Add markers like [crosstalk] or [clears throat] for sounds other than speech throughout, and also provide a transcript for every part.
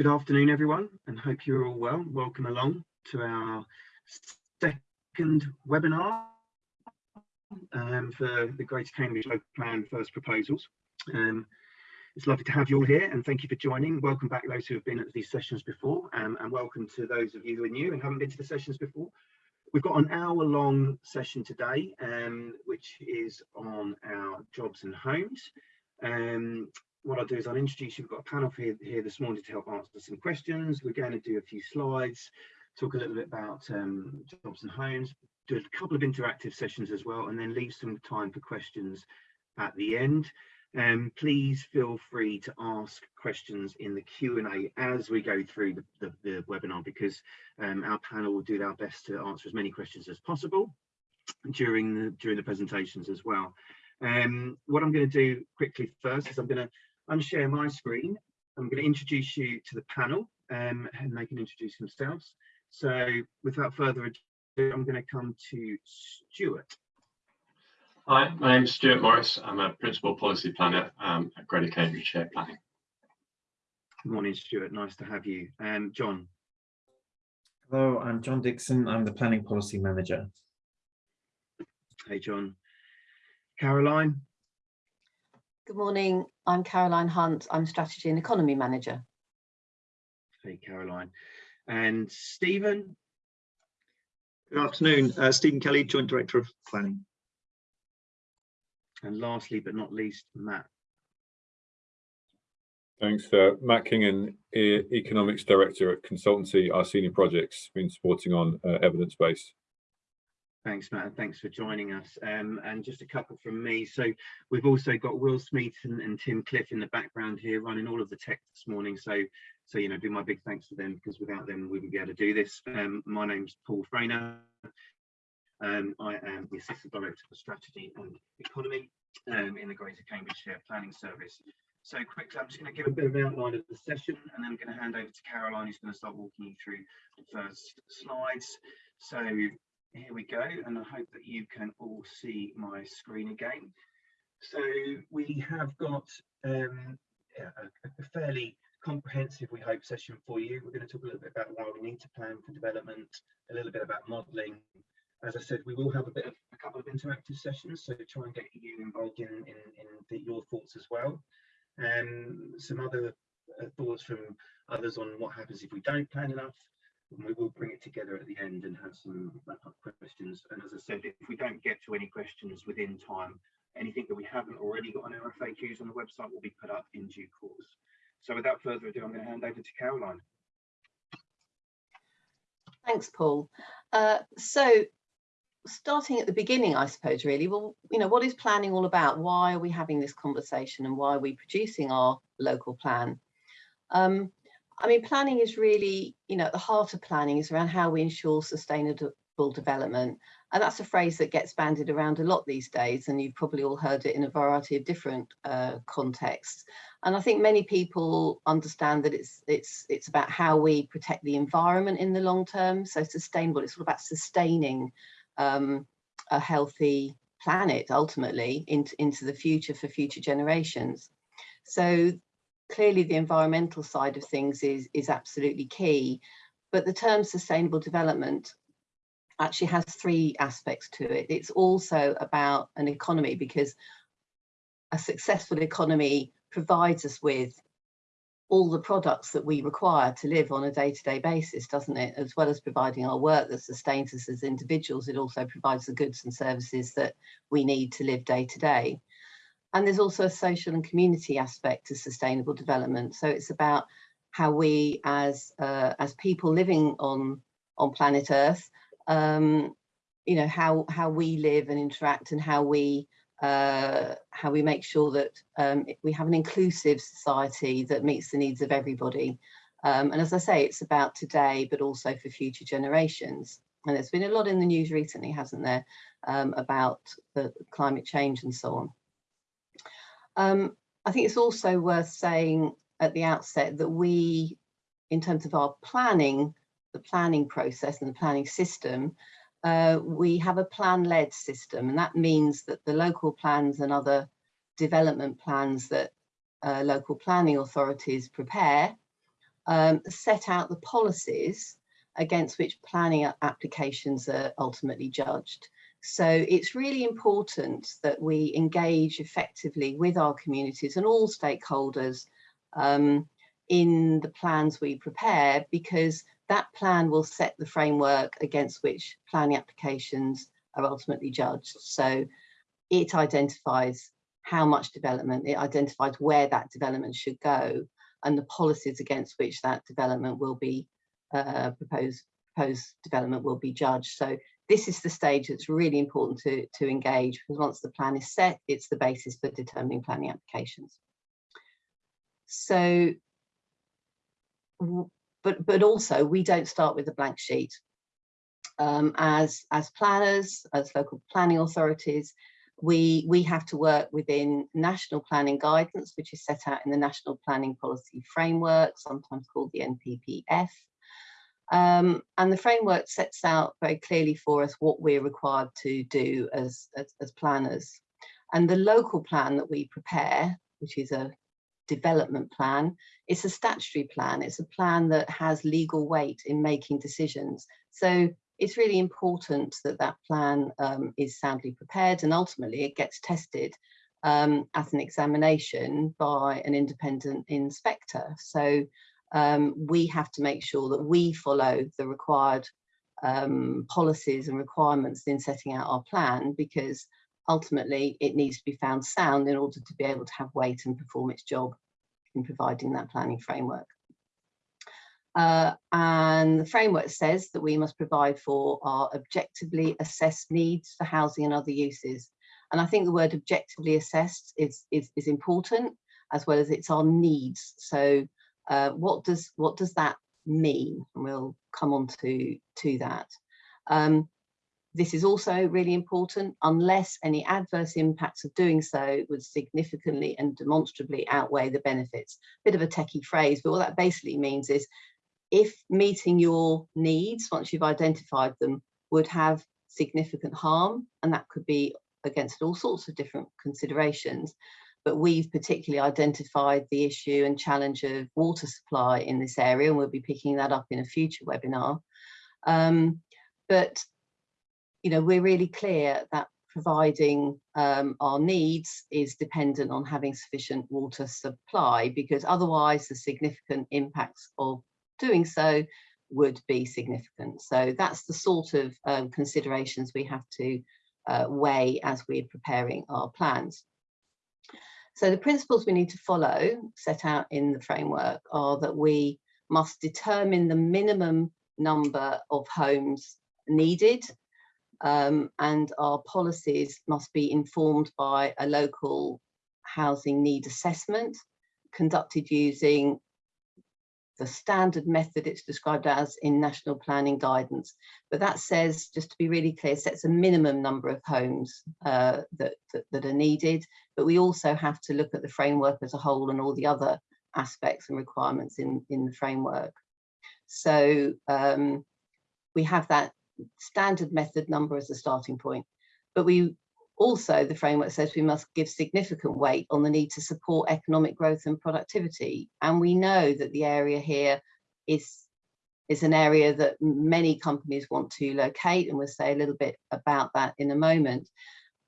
Good afternoon, everyone, and hope you're all well. Welcome along to our second webinar um, for the Greater Cambridge Local Plan First Proposals. Um, it's lovely to have you all here and thank you for joining. Welcome back those who have been at these sessions before um, and welcome to those of you who are new and haven't been to the sessions before. We've got an hour long session today, um, which is on our jobs and homes. Um, what I'll do is I'll introduce you. We've got a panel here, here this morning to help answer some questions. We're going to do a few slides, talk a little bit about um, jobs and homes, do a couple of interactive sessions as well, and then leave some time for questions at the end. Um, please feel free to ask questions in the Q&A as we go through the, the, the webinar because um, our panel will do our best to answer as many questions as possible during the during the presentations as well. Um, what I'm going to do quickly first is I'm going to unshare my screen. I'm going to introduce you to the panel um, and they can introduce themselves. So without further ado, I'm going to come to Stuart. Hi, my name is Stuart Morris. I'm a Principal Policy Planner um, at Greater Cambridge Shared Planning. Good morning, Stuart. Nice to have you. Um, John. Hello, I'm John Dixon. I'm the Planning Policy Manager. Hey, John. Caroline. Good morning. I'm Caroline Hunt. I'm Strategy and Economy Manager. Hey, Caroline. And Stephen. Good afternoon. Uh, Stephen Kelly, Joint Director of Planning. And lastly, but not least, Matt. Thanks. Uh, Matt Kingan, e Economics Director at Consultancy, Iceni Projects, been supporting on uh, evidence base. Thanks, Matt, thanks for joining us. Um, and just a couple from me. So we've also got Will Smith and, and, Tim Cliff in the background here running all of the tech this morning. So, so you know, do my big thanks to them because without them, we wouldn't be able to do this. Um, my name's Paul Frainer. Um, I am the Assistant Director for Strategy and Economy um, in the Greater Cambridge Shared Planning Service. So quickly, I'm just going to give a bit of an outline of the session and then I'm going to hand over to Caroline who's going to start walking you through the first slides. So here we go, and I hope that you can all see my screen again. So we have got um, a, fairly comprehensive, we hope, session for you. We're going to talk a little bit about why we need to plan for development, a little bit about modelling. As I said, we will have a bit of a couple of interactive sessions, so try and get you involved in, in, in the, your thoughts as well. Um, some other uh, thoughts from others on what happens if we don't plan enough, and we will bring it together at the end and have some wrap-up questions. And as I said, if we don't get to any questions within time, anything that we haven't already got on our FAQs on the website will be put up in due course. So without further ado, I'm going to hand over to Caroline. Thanks, Paul. Uh, so starting at the beginning, I suppose, really, well, you know, what is planning all about? Why are we having this conversation and why are we producing our local plan? Um, I mean, planning is really, you know, at the heart of planning is around how we ensure sustainable development. And that's a phrase that gets bandied around a lot these days. And you've probably all heard it in a variety of different uh, contexts. And I think many people understand that it's, it's, it's about how we protect the environment in the long term. So sustainable, it's all about sustaining um, a healthy planet ultimately into, into the future for future generations. So clearly the environmental side of things is, is absolutely key, but the term sustainable development actually has three aspects to it. It's also about an economy because a successful economy provides us with all the products that we require to live on a day-to-day -day basis, doesn't it? As well as providing our work that sustains us as individuals, it also provides the goods and services that we need to live day to day. And there's also a social and community aspect to sustainable development. So it's about how we as uh, as people living on on planet Earth, um, you know, how how we live and interact and how we uh, how we make sure that um, we have an inclusive society that meets the needs of everybody. Um, and as I say, it's about today, but also for future generations. And there's been a lot in the news recently, hasn't there, um, about the climate change and so on. Um, I think it's also worth saying at the outset that we, in terms of our planning, the planning process and the planning system, uh, we have a plan-led system, and that means that the local plans and other development plans that uh, local planning authorities prepare um, set out the policies against which planning applications are ultimately judged. So it's really important that we engage effectively with our communities and all stakeholders um, in the plans we prepare because that plan will set the framework against which planning applications are ultimately judged. So it identifies how much development, it identifies where that development should go and the policies against which that development will be uh, proposed, proposed development will be judged. So this is the stage that's really important to, to engage because once the plan is set, it's the basis for determining planning applications. So, but, but also we don't start with a blank sheet. Um, as, as planners, as local planning authorities, we, we have to work within national planning guidance, which is set out in the National Planning Policy Framework, sometimes called the NPPF. Um, and the framework sets out very clearly for us what we're required to do as, as, as planners. And the local plan that we prepare, which is a development plan, it's a statutory plan. It's a plan that has legal weight in making decisions. So it's really important that that plan um, is soundly prepared and ultimately it gets tested um, at an examination by an independent inspector. So um, we have to make sure that we follow the required um, policies and requirements in setting out our plan because ultimately it needs to be found sound in order to be able to have weight and perform its job in providing that planning framework. Uh, and the framework says that we must provide for our objectively assessed needs for housing and other uses. And I think the word objectively assessed is, is, is important as well as it's our needs. So uh, what does what does that mean? And we'll come on to, to that. Um, this is also really important unless any adverse impacts of doing so would significantly and demonstrably outweigh the benefits. Bit of a techie phrase, but what that basically means is if meeting your needs, once you've identified them, would have significant harm, and that could be against all sorts of different considerations, but we've particularly identified the issue and challenge of water supply in this area, and we'll be picking that up in a future webinar. Um, but, you know, we're really clear that providing um, our needs is dependent on having sufficient water supply because otherwise the significant impacts of doing so would be significant. So that's the sort of um, considerations we have to uh, weigh as we're preparing our plans. So the principles we need to follow set out in the framework are that we must determine the minimum number of homes needed um, and our policies must be informed by a local housing need assessment conducted using the standard method it's described as in national planning guidance. But that says, just to be really clear, sets a minimum number of homes uh, that, that, that, are needed. But we also have to look at the framework as a whole and all the other aspects and requirements in, in the framework. So um, we have that standard method number as a starting point. But we also, the framework says we must give significant weight on the need to support economic growth and productivity. And we know that the area here is, is an area that many companies want to locate, and we'll say a little bit about that in a moment.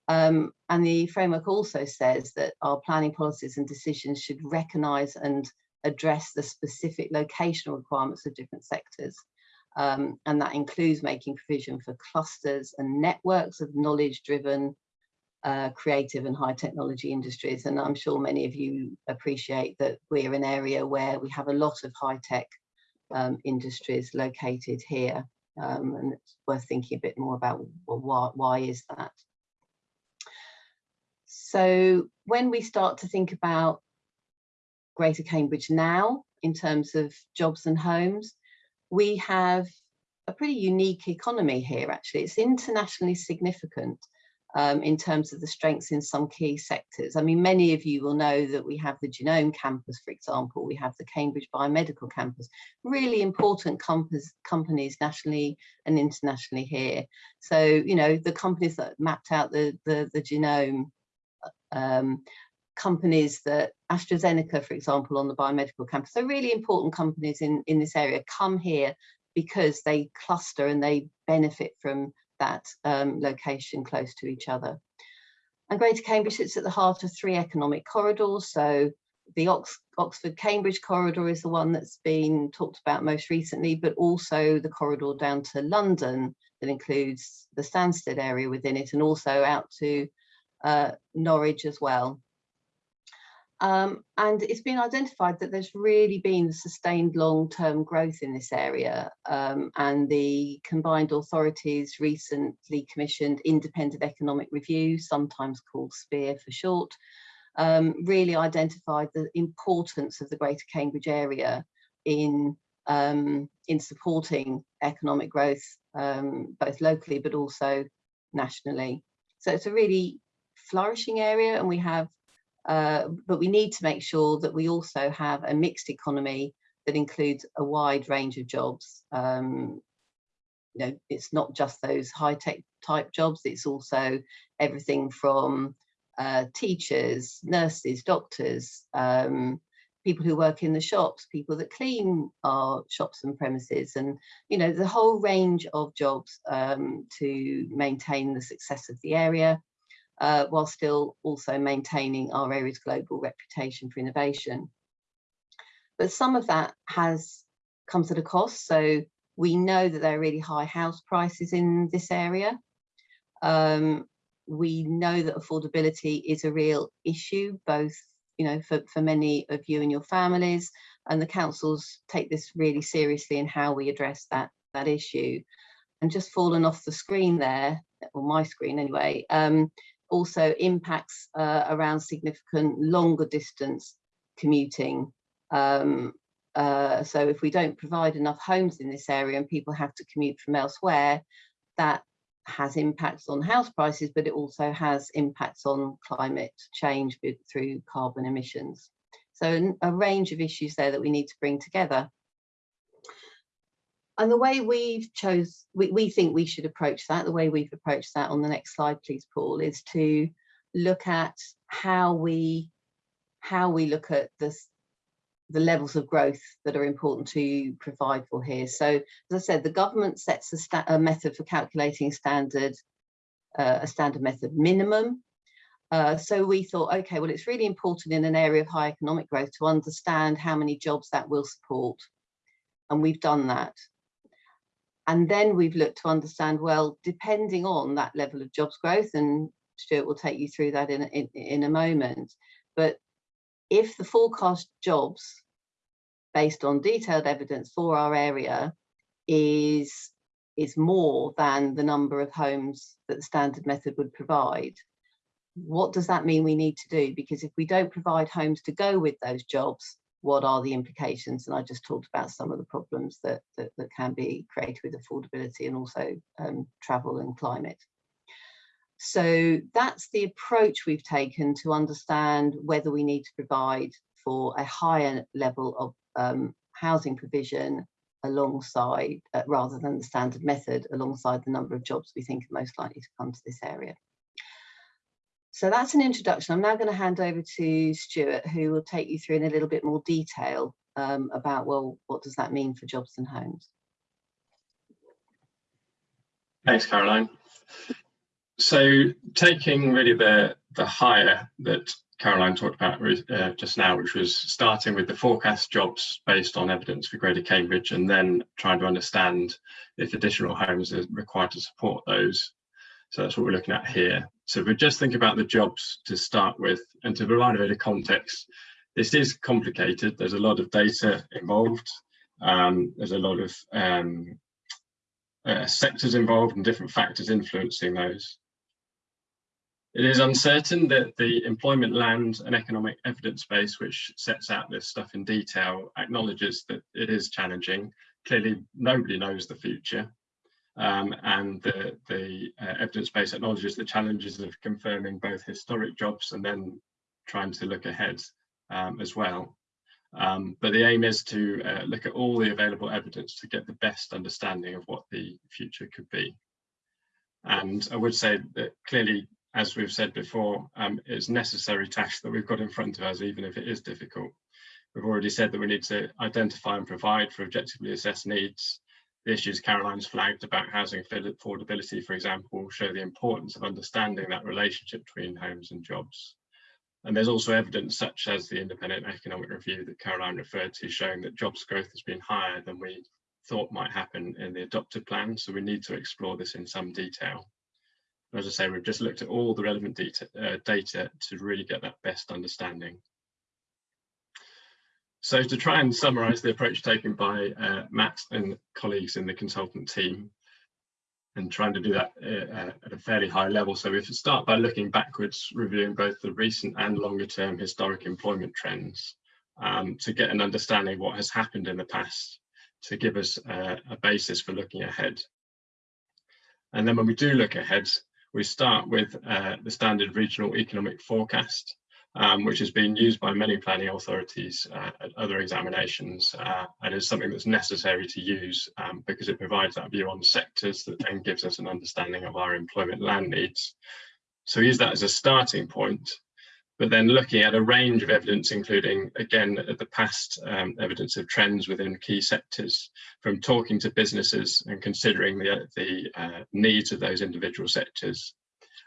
Um, and the framework also says that our planning policies and decisions should recognise and address the specific locational requirements of different sectors. Um, and that includes making provision for clusters and networks of knowledge-driven uh, creative and high technology industries. And I'm sure many of you appreciate that we're an area where we have a lot of high tech um, industries located here. Um, and it's worth thinking a bit more about well, why, why is that? So when we start to think about Greater Cambridge now, in terms of jobs and homes, we have a pretty unique economy here actually. It's internationally significant um, in terms of the strengths in some key sectors. I mean, many of you will know that we have the Genome Campus, for example, we have the Cambridge Biomedical Campus, really important compass, companies nationally and internationally here. So, you know, the companies that mapped out the, the, the genome um, companies that AstraZeneca, for example, on the biomedical campus, so really important companies in, in this area come here because they cluster and they benefit from that um, location close to each other. And Greater Cambridge sits at the heart of three economic corridors. So the Ox Oxford-Cambridge corridor is the one that's been talked about most recently, but also the corridor down to London that includes the Stansted area within it and also out to uh, Norwich as well. Um, and it's been identified that there's really been sustained long-term growth in this area um, and the combined authorities recently commissioned independent economic review, sometimes called CPIER for short, um, really identified the importance of the Greater Cambridge area in um, in supporting economic growth, um, both locally but also nationally. So it's a really flourishing area and we have, uh, but we need to make sure that we also have a mixed economy that includes a wide range of jobs. Um, you know, it's not just those high tech type jobs, it's also everything from uh, teachers, nurses, doctors, um, people who work in the shops, people that clean our shops and premises, and you know the whole range of jobs um, to maintain the success of the area, uh, while still also maintaining our area's global reputation for innovation. But some of that has comes at a cost. So we know that there are really high house prices in this area. Um, we know that affordability is a real issue, both you know, for, for many of you and your families, and the councils take this really seriously in how we address that, that issue. And just fallen off the screen there, or my screen anyway, um, also impacts uh, around significant longer distance commuting. Um, uh, so if we don't provide enough homes in this area and people have to commute from elsewhere, that has impacts on house prices, but it also has impacts on climate change through carbon emissions. So a range of issues there that we need to bring together. And the way we've chose, we, we think we should approach that, the way we've approached that on the next slide, please, Paul, is to look at how we how we look at this the levels of growth that are important to provide for here. So as I said, the government sets a, a method for calculating standard, uh, a standard method minimum. Uh, so we thought, okay, well, it's really important in an area of high economic growth to understand how many jobs that will support. And we've done that. And then we've looked to understand, well, depending on that level of jobs growth, and Stuart will take you through that in, in, in a moment, but if the forecast jobs based on detailed evidence for our area is is more than the number of homes that the standard method would provide what does that mean we need to do? Because if we don't provide homes to go with those jobs what are the implications and i just talked about some of the problems that that, that can be created with affordability and also um, travel and climate so that's the approach we've taken to understand whether we need to provide for a higher level of um, housing provision alongside, uh, rather than the standard method, alongside the number of jobs we think are most likely to come to this area. So that's an introduction. I'm now going to hand over to Stuart, who will take you through in a little bit more detail um, about, well, what does that mean for jobs and homes? Thanks, Caroline. So taking really the, the hire that Caroline talked about uh, just now, which was starting with the forecast jobs based on evidence for Greater Cambridge and then trying to understand if additional homes are required to support those. So that's what we're looking at here. So if we're just think about the jobs to start with and to provide a bit of context. This is complicated. There's a lot of data involved. Um, there's a lot of um, uh, sectors involved and different factors influencing those. It is uncertain that the employment land and economic evidence base, which sets out this stuff in detail, acknowledges that it is challenging. Clearly, nobody knows the future. Um, and the, the uh, evidence base acknowledges the challenges of confirming both historic jobs and then trying to look ahead um, as well. Um, but the aim is to uh, look at all the available evidence to get the best understanding of what the future could be. And I would say that clearly as we've said before, um, it's necessary task that we've got in front of us, even if it is difficult. We've already said that we need to identify and provide for objectively assessed needs. The issues Caroline's flagged about housing affordability, for example, show the importance of understanding that relationship between homes and jobs. And there's also evidence such as the independent economic review that Caroline referred to showing that jobs growth has been higher than we thought might happen in the adopted plan. So we need to explore this in some detail. As I say, we've just looked at all the relevant data, uh, data to really get that best understanding. So to try and summarise the approach taken by uh, Matt and colleagues in the consultant team, and trying to do that uh, uh, at a fairly high level. So we start by looking backwards, reviewing both the recent and longer term historic employment trends um, to get an understanding of what has happened in the past to give us uh, a basis for looking ahead. And then when we do look ahead, we start with uh, the standard regional economic forecast, um, which has been used by many planning authorities uh, at other examinations uh, and is something that's necessary to use um, because it provides that view on sectors that then gives us an understanding of our employment land needs. So use that as a starting point but then looking at a range of evidence, including, again, the past um, evidence of trends within key sectors, from talking to businesses and considering the, the uh, needs of those individual sectors.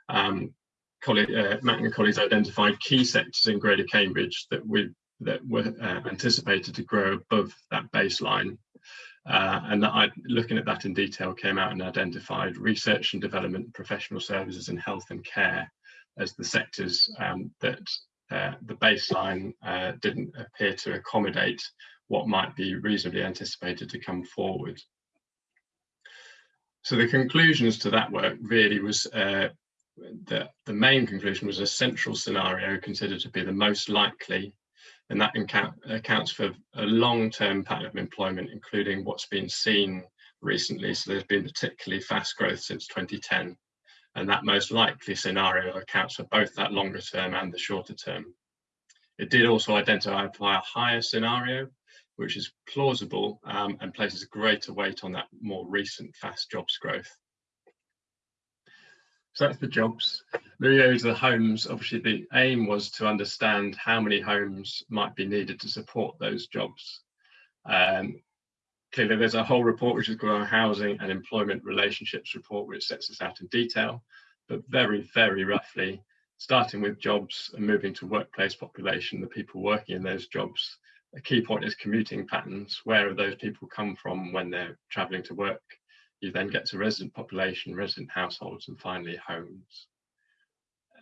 Um, colleague, uh, colleagues identified key sectors in Greater Cambridge that, we, that were uh, anticipated to grow above that baseline. Uh, and that I, looking at that in detail, came out and identified research and development, professional services and health and care as the sectors um, that uh, the baseline uh, didn't appear to accommodate what might be reasonably anticipated to come forward. So the conclusions to that work really was uh, the, the main conclusion was a central scenario considered to be the most likely and that accounts for a long-term pattern of employment, including what's been seen recently. So there's been particularly fast growth since 2010 and that most likely scenario accounts for both that longer term and the shorter term. It did also identify a higher scenario, which is plausible um, and places greater weight on that more recent fast jobs growth. So that's the jobs. Moving over to the homes, obviously the aim was to understand how many homes might be needed to support those jobs. Um, clearly there's a whole report which is called our housing and employment relationships report which sets this out in detail but very very roughly starting with jobs and moving to workplace population the people working in those jobs a key point is commuting patterns where are those people come from when they're traveling to work you then get to resident population resident households and finally homes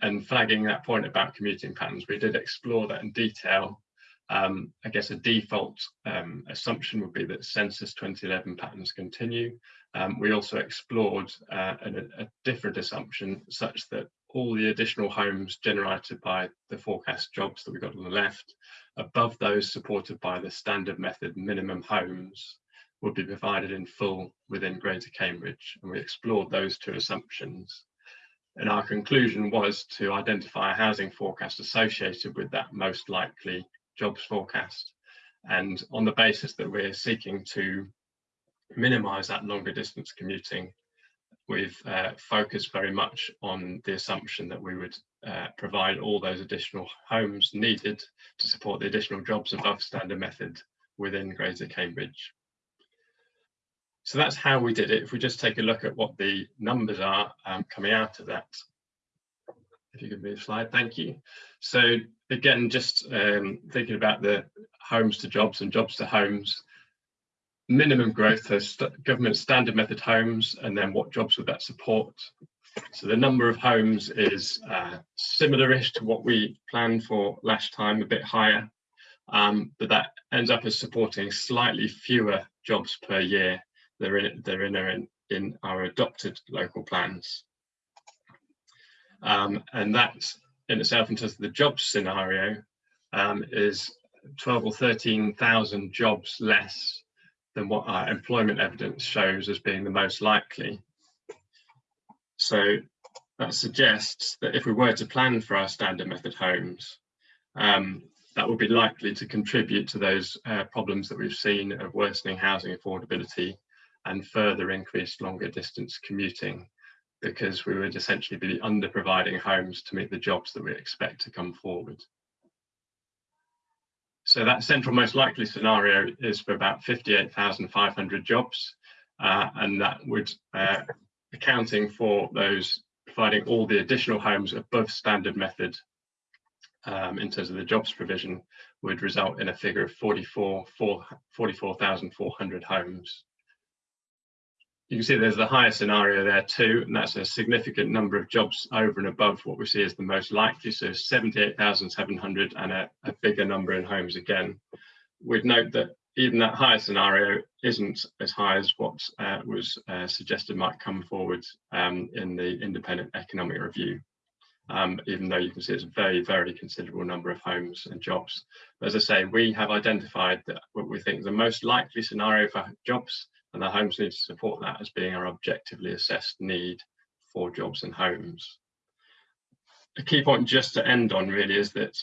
and flagging that point about commuting patterns we did explore that in detail um, I guess a default um, assumption would be that census 2011 patterns continue. Um, we also explored uh, a, a, different assumption such that all the additional homes generated by the forecast jobs that we got on the left, above those supported by the standard method minimum homes, would be provided in full within Greater Cambridge. And we explored those two assumptions. And our conclusion was to identify a housing forecast associated with that most likely jobs forecast. And on the basis that we're seeking to minimize that longer distance commuting, we've uh, focused very much on the assumption that we would uh, provide all those additional homes needed to support the additional jobs above standard method within Greater Cambridge. So that's how we did it. If we just take a look at what the numbers are um, coming out of that, if you could move slide, thank you. So again, just um, thinking about the homes to jobs and jobs to homes, minimum growth has st government standard method homes, and then what jobs would that support? So the number of homes is uh, similar-ish to what we planned for last time, a bit higher, um, but that ends up as supporting slightly fewer jobs per year that are in, that are in, in our adopted local plans. Um, and that in itself, in terms of the jobs scenario, um, is 12 or 13,000 jobs less than what our employment evidence shows as being the most likely. So that suggests that if we were to plan for our standard method homes, um, that would be likely to contribute to those uh, problems that we've seen of worsening housing affordability and further increased longer distance commuting because we would essentially be under providing homes to meet the jobs that we expect to come forward. So that central most likely scenario is for about 58,500 jobs, uh, and that would uh, accounting for those providing all the additional homes above standard method um, in terms of the jobs provision would result in a figure of 44 44,400 homes. You can see there's the higher scenario there too, and that's a significant number of jobs over and above what we see as the most likely. So 78,700 and a, a bigger number in homes again. We'd note that even that higher scenario isn't as high as what uh, was uh, suggested might come forward um, in the independent economic review. Um, even though you can see it's a very, very considerable number of homes and jobs. But as I say, we have identified that what we think the most likely scenario for jobs and the homes need to support that as being our objectively assessed need for jobs and homes. A key point just to end on really is that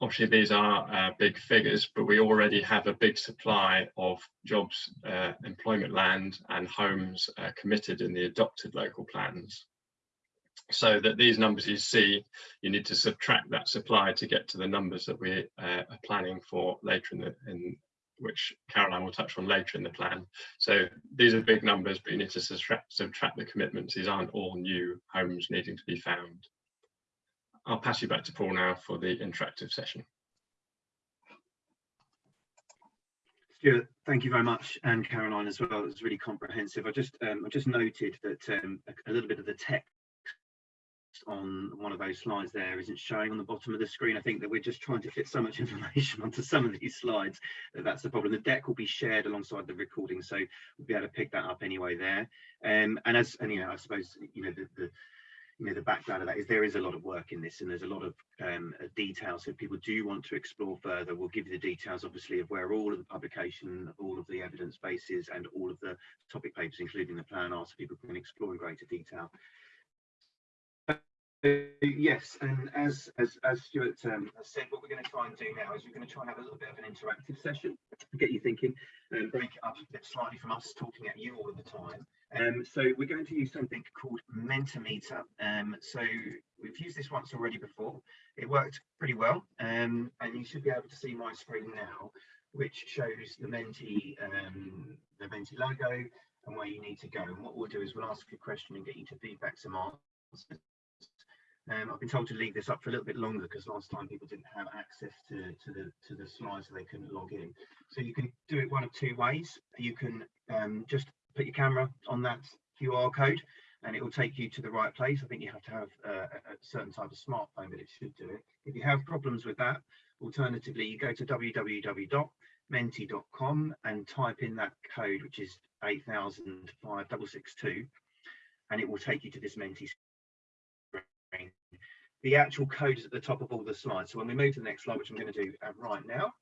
obviously these are uh, big figures, but we already have a big supply of jobs, uh, employment land and homes uh, committed in the adopted local plans so that these numbers you see, you need to subtract that supply to get to the numbers that we uh, are planning for later in the, in which Caroline will touch on later in the plan. So these are big numbers, but you need to subtract, the commitments. These aren't all new homes needing to be found. I'll pass you back to Paul now for the interactive session. Stuart, thank you very much, and Caroline as well. It was really comprehensive. I just um, I just noted that um, a, a little bit of the text on one of those slides there isn't showing on the bottom of the screen. I think that we're just trying to fit so much [laughs] information onto some of these slides that that's the problem. The deck will be shared alongside the recording, so we'll be able to pick that up anyway there. Um, and as and you know, I suppose you know the, the you know the background of that is there is a lot of work in this and there's a lot of um, uh, details so if people do want to explore further we'll give you the details obviously of where all of the publication all of the evidence bases and all of the topic papers including the plan are so people can explore in greater detail yes, and as as as Stuart um, said, what we're going to try and do now is we're going to try and have a little bit of an interactive session to get you thinking and break it up a bit slightly from us talking at you all the time. Um, so we're going to use something called Mentimeter. Um, so we've used this once already before. It worked pretty well, um, and you should be able to see my screen now, which shows the Menti um, the Menti logo and where you need to go. And what we'll do is we'll ask a question and get you to feedback some answers um, I've been told to leave this up for a little bit longer because last time people didn't have access to, to the to the slides so they couldn't log in. So you can do it one of two ways. You can um, just put your camera on that QR code and it will take you to the right place. I think you have to have a certain type of smartphone, but it should do it. If you have problems with that, alternatively, you go to www.menti.com and type in that code, which is 805662, and it will take you to this Menti the actual code is at the top of all the slides. So when we move to the next slide, which I'm going to do uh, right now,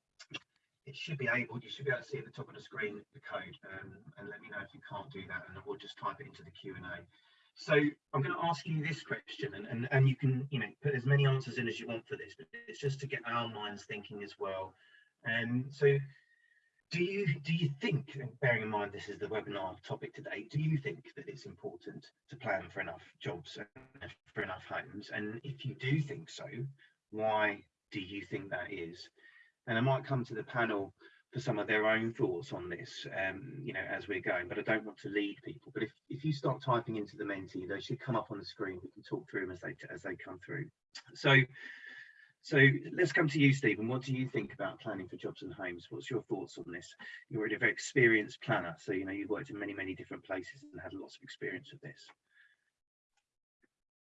it should be able, you should be able to see at the top of the screen the code um, and let me know if you can't do that and we'll just type it into the Q&A. So I'm going to ask you this question and, and, and you can, you know, put as many answers in as you want for this, but it's just to get our minds thinking as well. And um, so do you do you think bearing in mind this is the webinar topic today do you think that it's important to plan for enough jobs and for enough homes? And if you do think so why do you think that is? And i might come to the panel for some of their own thoughts on this um you know as we're going but i don't want to lead people. But if if you start typing into the Menti, they should come up on the screen. We can talk through them as they as they come through. So so let's come to you, Stephen. What do you think about planning for jobs and homes? What's your thoughts on this? You're already a very experienced planner, so you know you've worked in many, many different places and had lots of experience with this.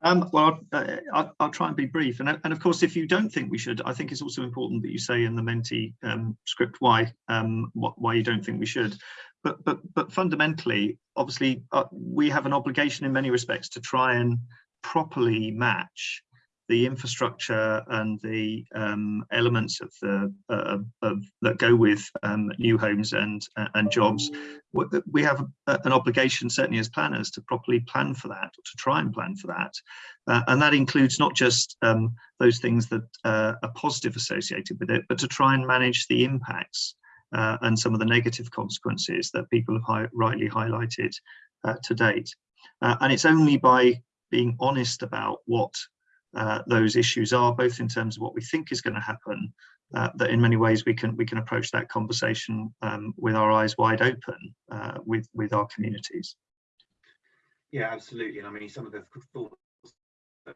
Um, well, uh, I'll, I'll, try and be brief. And, and of course, if you don't think we should, I think it's also important that you say in the Menti um, script why um, why you don't think we should. But but but fundamentally, obviously, uh, we have an obligation in many respects to try and properly match the infrastructure and the um, elements of the uh, of, that go with um, new homes and uh, and jobs, we have an obligation, certainly as planners, to properly plan for that, to try and plan for that, uh, and that includes not just um, those things that uh, are positive associated with it, but to try and manage the impacts uh, and some of the negative consequences that people have hi rightly highlighted uh, to date. And it's only by being honest about what uh, those issues are, both in terms of what we think is going to happen, uh, that in many ways we can we can approach that conversation um, with our eyes wide open uh, with with our communities. Yeah, absolutely. And I mean, some of the thoughts that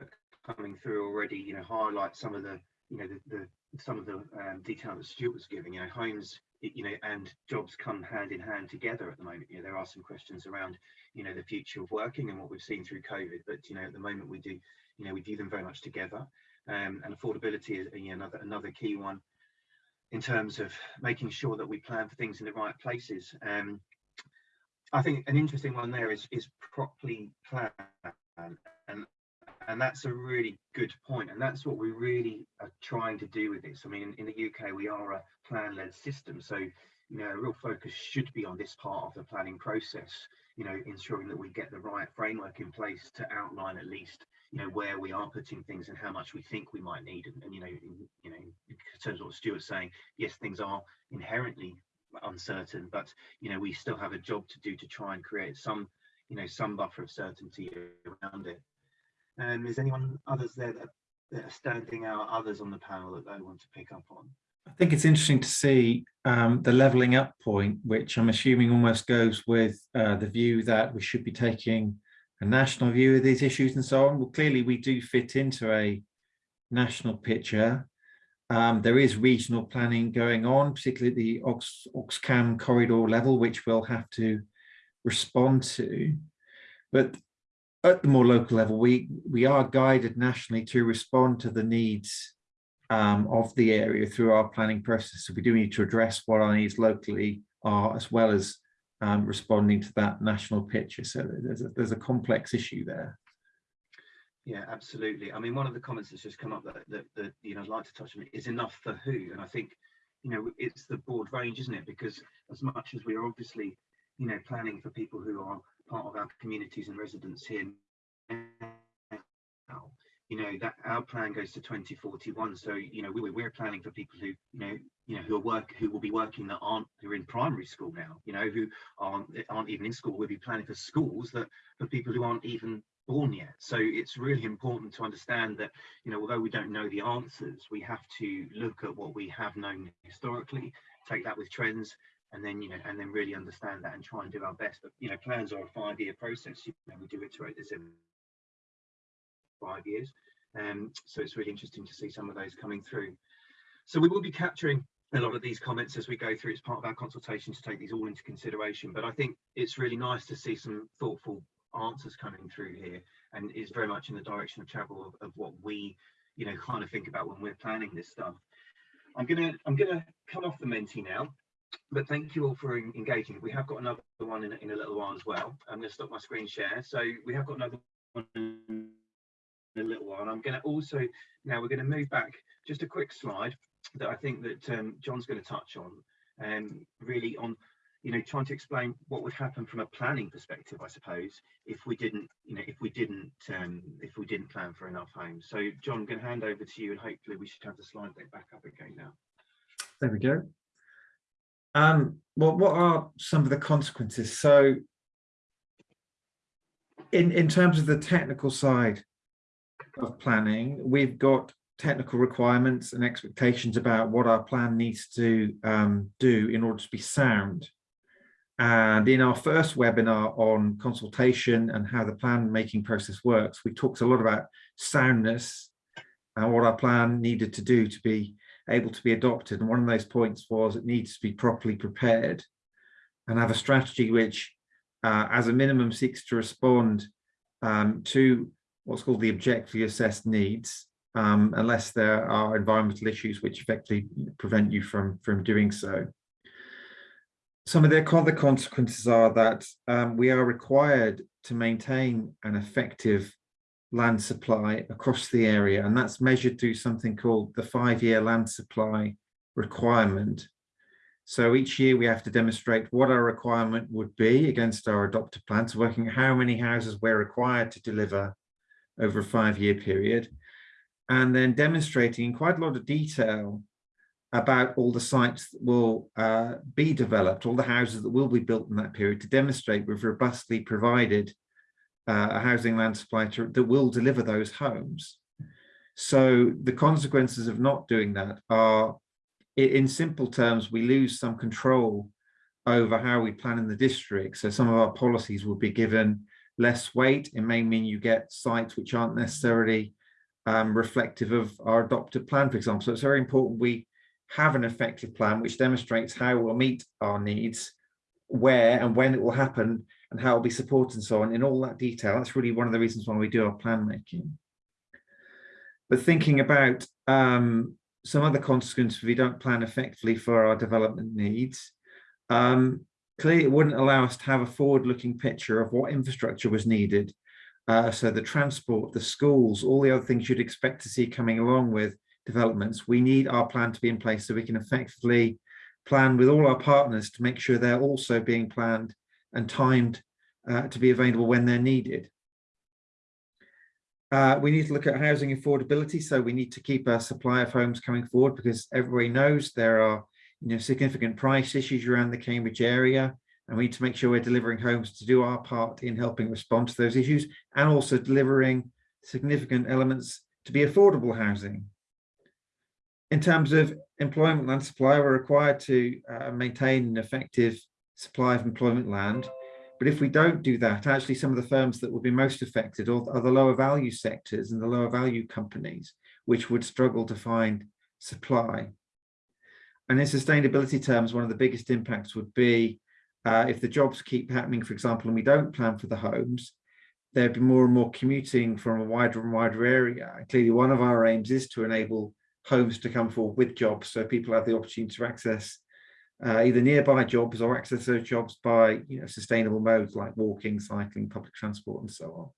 are coming through already, you know, highlight some of the, you know, the, the some of the um, detail that Stuart was giving. You know, homes, you know, and jobs come hand in hand together at the moment. You know, there are some questions around, you know, the future of working and what we've seen through COVID. But you know, at the moment we do, you know, we view them very much together. Um, and affordability is you know, another another key one in terms of making sure that we plan for things in the right places. Um, I think an interesting one there is is properly planned, and and that's a really good point, and that's what we really are trying to do with this. I mean, in, in the UK, we are a plan-led system, so you know, a real focus should be on this part of the planning process. You know, ensuring that we get the right framework in place to outline at least you know where we are putting things and how much we think we might need and, and you know in, you know in terms of what Stuart's saying yes things are inherently uncertain but you know we still have a job to do to try and create some you know some buffer of certainty around it um, is anyone others there that, that, are standing out others on the panel that they want to pick up on I think it's interesting to see um, the levelling up point, which I'm assuming almost goes with uh, the view that we should be taking a national view of these issues and so on. Well, clearly we do fit into a national picture. Um, there is regional planning going on, particularly the Ox, Oxcam corridor level, which we'll have to respond to. But at the more local level, we, we are guided nationally to respond to the needs um, of the area through our planning process. So we do need to address what our needs locally are, as well as um, responding to that national picture. So there's a, there's a complex issue there. Yeah, absolutely. I mean, one of the comments that's just come up that, that, that you know I'd like to touch on is enough for who, and I think you know it's the broad range, isn't it? Because as much as we are obviously you know planning for people who are part of our communities and residents here now, you know that our plan goes to 2041 so you know we, we're planning for people who you know you know who are work who will be working that aren't who are in primary school now you know who aren't aren't even in school. We'll be planning for schools that for people who aren't even born yet. So it's really important to understand that you know although we don't know the answers we have to look at what we have known historically take that with trends and then you know and then really understand that and try and do our best but you know plans are a five-year process you know we do iterate this every five years. Um, so it's really interesting to see some of those coming through. So we will be capturing a lot of these comments as we go through. It's part of our consultation to take these all into consideration. But I think it's really nice to see some thoughtful answers coming through here and is very much in the direction of travel of, of what we, you know, kind of think about when we're planning this stuff. I'm gonna I'm gonna come off the Menti now, but thank you all for engaging. We have got another one in, in a little while as well. I'm gonna stop my screen share. So we have got another one in a little while. And I'm going to also, now we're going to move back just a quick slide that I think that um, John's going to touch on, um, really on, you know, trying to explain what would happen from a planning perspective, I suppose, if we didn't, you know, if we didn't, um, if we didn't plan for enough homes. So John, I'm going to hand over to you and hopefully we should have the slide back up again now. There we go. Um, well, what are some of the consequences? So in, in terms of the technical side, of planning, we've got technical requirements and expectations about what our plan needs to um, do in order to be sound. And in our first webinar on consultation and how the plan making process works, we talked a lot about soundness and what our plan needed to do to be able to be adopted. And one of those points was it needs to be properly prepared and have a strategy which, uh, as a minimum, seeks to respond um, to what's called the objectively assessed needs, um, unless there are environmental issues which effectively prevent you from, from doing so. Some of the other consequences are that um, we are required to maintain an effective land supply across the area, and that's measured through something called the five-year land supply requirement. So each year we have to demonstrate what our requirement would be against our adopted plans, working how many houses we're required to deliver over a five-year period, and then demonstrating in quite a lot of detail about all the sites that will uh, be developed, all the houses that will be built in that period to demonstrate we've robustly provided uh, a housing land supply to, that will deliver those homes. So the consequences of not doing that are, in simple terms, we lose some control over how we plan in the district. So some of our policies will be given less weight. It may mean you get sites which aren't necessarily um, reflective of our adopted plan, for example. So it's very important we have an effective plan which demonstrates how we'll meet our needs, where and when it will happen, and how it'll be supported and so on in all that detail. That's really one of the reasons why we do our plan making. But thinking about um, some other consequences if we don't plan effectively for our development needs, um, clearly it wouldn't allow us to have a forward-looking picture of what infrastructure was needed. Uh, so the transport, the schools, all the other things you'd expect to see coming along with developments, we need our plan to be in place so we can effectively plan with all our partners to make sure they're also being planned and timed uh, to be available when they're needed. Uh, we need to look at housing affordability, so we need to keep our supply of homes coming forward because everybody knows there are you know, significant price issues around the Cambridge area, and we need to make sure we're delivering homes to do our part in helping respond to those issues and also delivering significant elements to be affordable housing. In terms of employment and supply, we're required to uh, maintain an effective supply of employment land. But if we don't do that, actually some of the firms that will be most affected are, the lower value sectors and the lower value companies, which would struggle to find supply. And in sustainability terms, one of the biggest impacts would be uh, if the jobs keep happening, for example, and we don't plan for the homes, there'd be more and more commuting from a wider and wider area. Clearly, one of our aims is to enable homes to come forward with jobs so people have the opportunity to access uh, either nearby jobs or access those jobs by you know, sustainable modes like walking, cycling, public transport, and so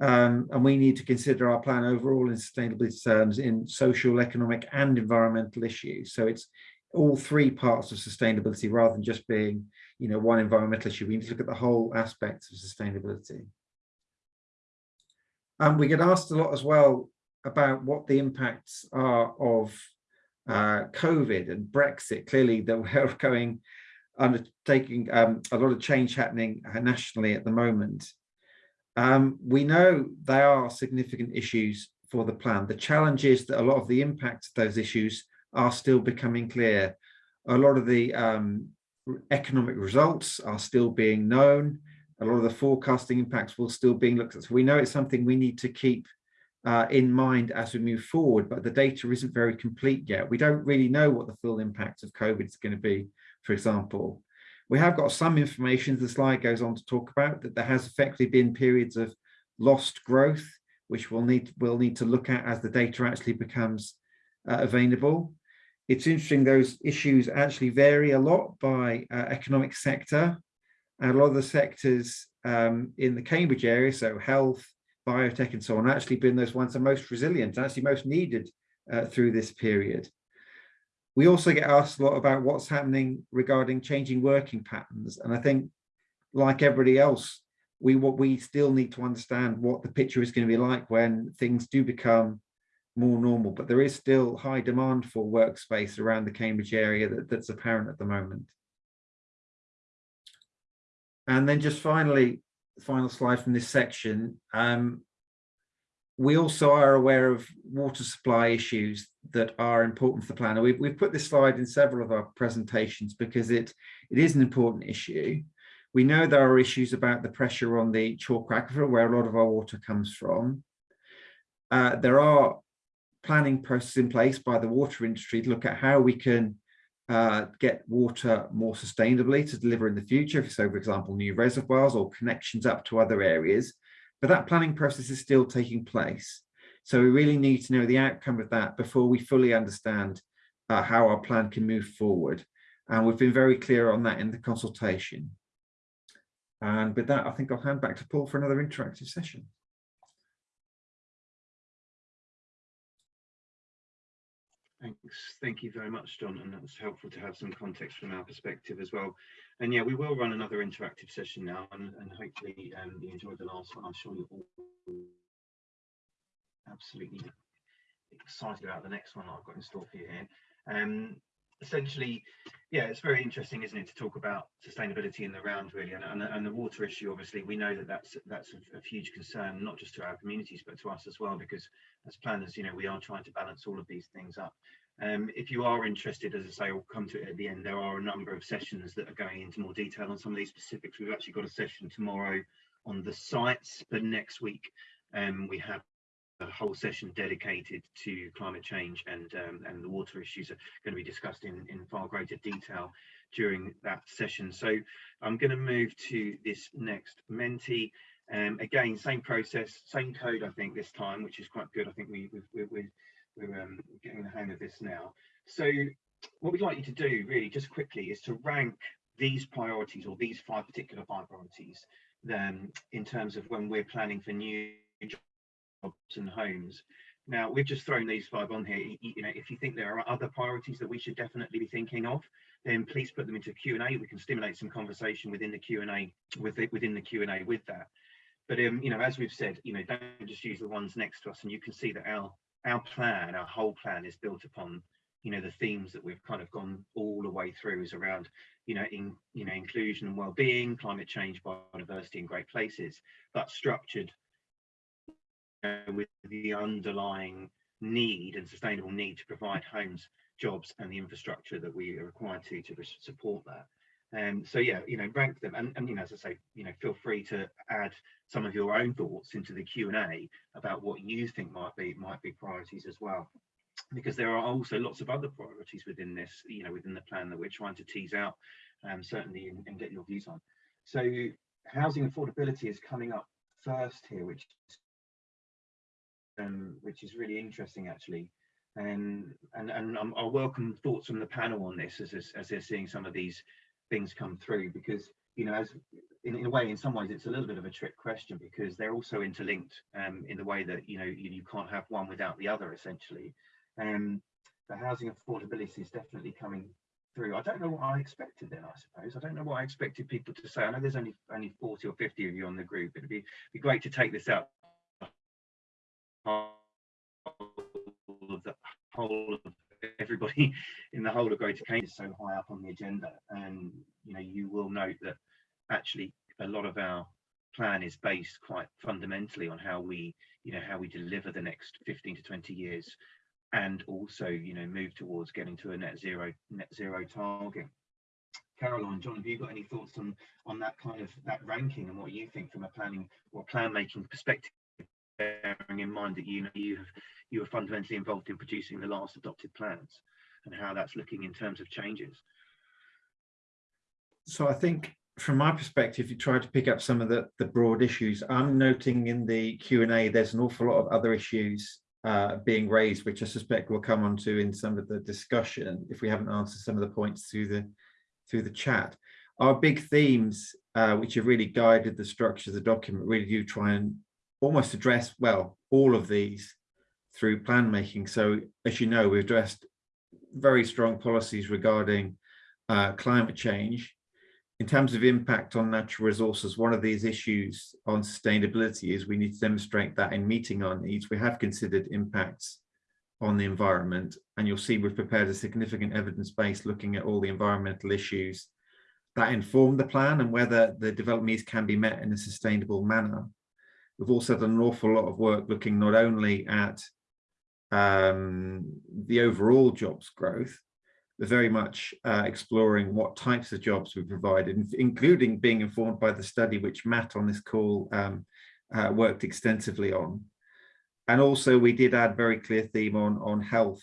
on. Um, and we need to consider our plan overall in sustainability terms in social, economic, and environmental issues. So it's all three parts of sustainability rather than just being, you know, one environmental issue. We need to look at the whole aspects of sustainability. And we get asked a lot as well about what the impacts are of uh, COVID and Brexit. Clearly, that [laughs] we're going undertaking um, a lot of change happening nationally at the moment. Um, we know there are significant issues for the plan. The challenge is that a lot of the impacts of those issues are still becoming clear. A lot of the um, economic results are still being known. A lot of the forecasting impacts will still being looked at. So we know it's something we need to keep uh, in mind as we move forward, but the data isn't very complete yet. We don't really know what the full impact of COVID is going to be, for example. We have got some information, the slide goes on to talk about, that there has effectively been periods of lost growth, which we'll need, we'll need to look at as the data actually becomes uh, available. It's interesting, those issues actually vary a lot by uh, economic sector. And a lot of the sectors um, in the Cambridge area, so health, biotech and so on, actually been those ones that are most resilient, actually most needed uh, through this period. We also get asked a lot about what's happening regarding changing working patterns. And I think, like everybody else, we what we still need to understand what the picture is going to be like when things do become more normal. But there is still high demand for workspace around the Cambridge area that, that's apparent at the moment. And then just finally, final slide from this section. Um, we also are aware of water supply issues that are important for the plan. We've, we've put this slide in several of our presentations because it, it is an important issue. We know there are issues about the pressure on the chalk aquifer where a lot of our water comes from. Uh, there are planning processes in place by the water industry to look at how we can uh, get water more sustainably to deliver in the future. So, for example, new reservoirs or connections up to other areas. But that planning process is still taking place. So we really need to know the outcome of that before we fully understand uh, how our plan can move forward. And we've been very clear on that in the consultation. And with that, I think I'll hand back to Paul for another interactive session. Thanks. Thank you very much, John. And that's helpful to have some context from our perspective as well. And yeah, we will run another interactive session now and, and hopefully um, you enjoyed the last one. I'm sure you're all absolutely excited about the next one I've got in store for you here. Um, essentially, yeah, it's very interesting, isn't it, to talk about sustainability in the round, really, and, and, and the water issue. Obviously, we know that that's that's a, a huge concern, not just to our communities, but to us as well, because as planners, you know, we are trying to balance all of these things up. Um, if you are interested, as I say, we'll come to it at the end. There are a number of sessions that are going into more detail on some of these specifics. We've actually got a session tomorrow on the sites, but next week um, we have a whole session dedicated to climate change and um, and the water issues are going to be discussed in in far greater detail during that session. So I'm going to move to this next Menti. Um, again, same process, same code, I think this time, which is quite good. I think we, we, we, we we're um, getting the hang of this now. So what we'd like you to do really just quickly is to rank these priorities or these five particular five priorities um, in terms of when we're planning for new jobs and homes. Now we've just thrown these five on here. You, know, if you think there are other priorities that we should definitely be thinking of, then please put them into Q and A. We can stimulate some conversation within the Q and A with it within the Q and A with that. But um, you know, as we've said, you know, don't just use the ones next to us, and you can see that our our plan, our whole plan is built upon, you know, the themes that we've kind of gone all the way through is around, you know, in, you know, inclusion and well-being, climate change, biodiversity and great places, but structured with the underlying need and sustainable need to provide homes, jobs and the infrastructure that we are required to to support that. Um, so yeah, you know, rank them, and, and you know, as I say, you know, feel free to add some of your own thoughts into the Q and A about what you think might be might be priorities as well, because there are also lots of other priorities within this, you know, within the plan that we're trying to tease out, um, certainly, and, and get your views on. So housing affordability is coming up first here, which um, which is really interesting actually. And and um, I'll welcome thoughts from the panel on this as, as, as they're seeing some of these things come through because you know as in, in, a way in some ways it's a little bit of a trick question because they're also interlinked um, in the way that you know you, you can't have one without the other essentially. Um the housing affordability is definitely coming through. I don't know what i expected then i suppose. I don't know what i expected people to say. I know there's only only 40 or 50 of you on the group. It'd be be great to take this out of the whole of everybody [laughs] in the whole of Greater Cambridge is so high up on the agenda. And you know, you will note that actually a lot of our plan is based quite fundamentally on how we, you know, how we deliver the next 15 to 20 years and also, you know, move towards getting to a net zero net zero target. Caroline, John, have you got any thoughts on on that kind of that ranking and what you think from a planning or plan making perspective, bearing in mind that you know you have you were fundamentally involved in producing the last adopted plans and how that's looking in terms of changes. So I think from my perspective, you try to pick up some of the, the broad issues. I'm noting in the Q&A, there's an awful lot of other issues uh, being raised, which I suspect we'll come on to in some of the discussion if we haven't answered some of the points through the through the chat. Our big themes, uh, which have really guided the structure of the document, really do try and almost address, well, all of these through plan making. So as you know, we've addressed very strong policies regarding uh, climate change. In terms of impact on natural resources, one of these issues on sustainability is we need to demonstrate that in meeting our needs, we have considered impacts on the environment. And you'll see we've prepared a significant evidence base looking at all the environmental issues that inform the plan and whether the development needs can be met in a sustainable manner. We've also done an awful lot of work looking not only at um, the overall jobs growth, but very much uh, exploring what types of jobs we provide, including being informed by the study which Matt on this call um, uh, worked extensively on. And also we did add very clear theme on, on health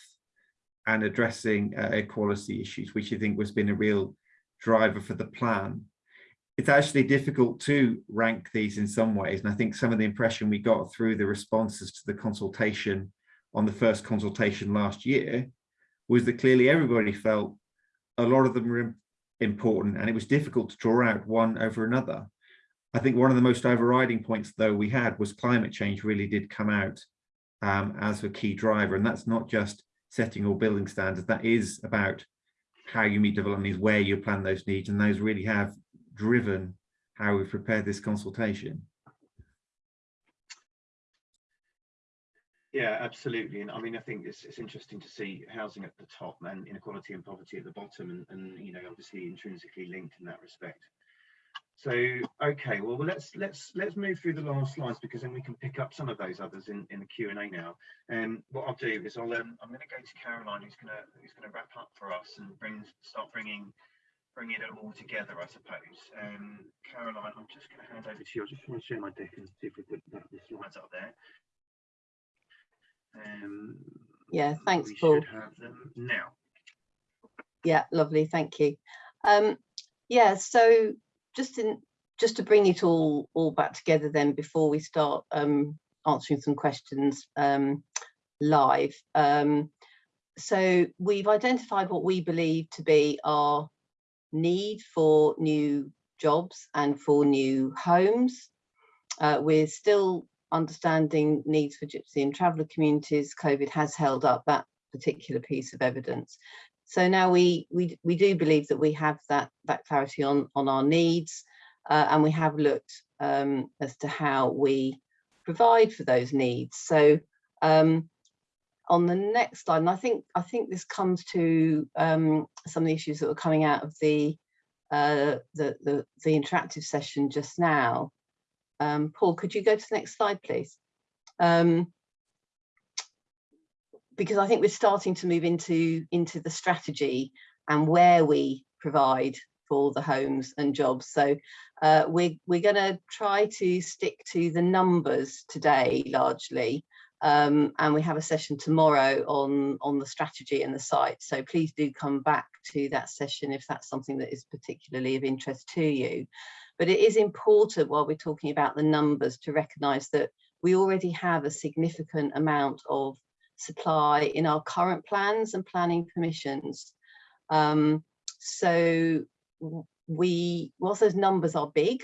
and addressing uh, equality issues, which I think has been a real driver for the plan. It's actually difficult to rank these in some ways. And I think some of the impression we got through the responses to the consultation on the first consultation last year was that clearly everybody felt a lot of them were important and it was difficult to draw out one over another. I think one of the most overriding points though we had was climate change really did come out um, as a key driver and that's not just setting or building standards that is about how you meet development needs where you plan those needs and those really have driven how we've prepared this consultation. Yeah, absolutely. And I mean, I think it's, it's interesting to see housing at the top and inequality and poverty at the bottom and, and, you know, obviously intrinsically linked in that respect. So, okay, well, let's, let's, let's move through the last slides because then we can pick up some of those others in, in the Q and A now. And what I'll do is I'll, um, I'm going to go to Caroline, who's going to, who's going to wrap up for us and bring, start bringing, bringing it all together, I suppose. Um, Caroline, I'm just going to hand over to you. I just want to share my deck and see if we put the the slides up there. Um, Yeah, thanks, we Paul. should have them now. Yeah, lovely, thank you. Um, yeah, so just in just to bring it all all back together then before we start um, answering some questions um, live. Um, so we've identified what we believe to be our need for new jobs and for new homes. Uh, we're still understanding needs for gypsy and traveller communities. COVID has held up that particular piece of evidence. So now we we we do believe that we have that that clarity on on our needs, uh, and we have looked um, as to how we provide for those needs. So um, on the next slide, and I think I think this comes to um, some of the issues that were coming out of the uh, the, the the interactive session just now. Um, Paul, could you go to the next slide, please? Um, because I think we're starting to move into into the strategy and where we provide for the homes and jobs. So uh, we're we're going to try to stick to the numbers today largely, um, and we have a session tomorrow on on the strategy and the site. So please do come back to that session if that's something that is particularly of interest to you. But it is important while we're talking about the numbers to recognise that we already have a significant amount of supply in our current plans and planning permissions. Um, so we, whilst those numbers are big,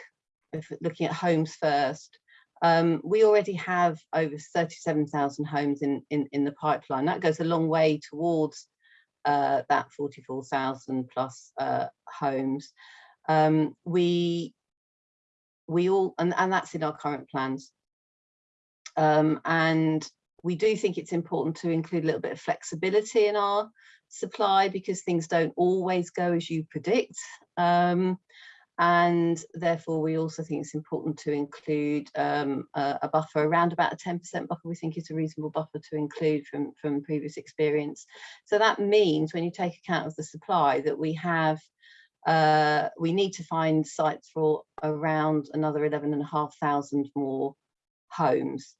if looking at homes first, um, we already have over 37,000 homes in, in, in the pipeline. That goes a long way towards uh, that 44,000 plus uh, homes. Um, we, we all, and, and that's in our current plans. Um, and we do think it's important to include a little bit of flexibility in our supply because things don't always go as you predict. Um, and therefore we also think it's important to include um, a, a, buffer around about a 10% buffer we think is a reasonable buffer to include from, from previous experience. So that means when you take account of the supply that we have uh, we need to find sites for around another 11,500 more homes.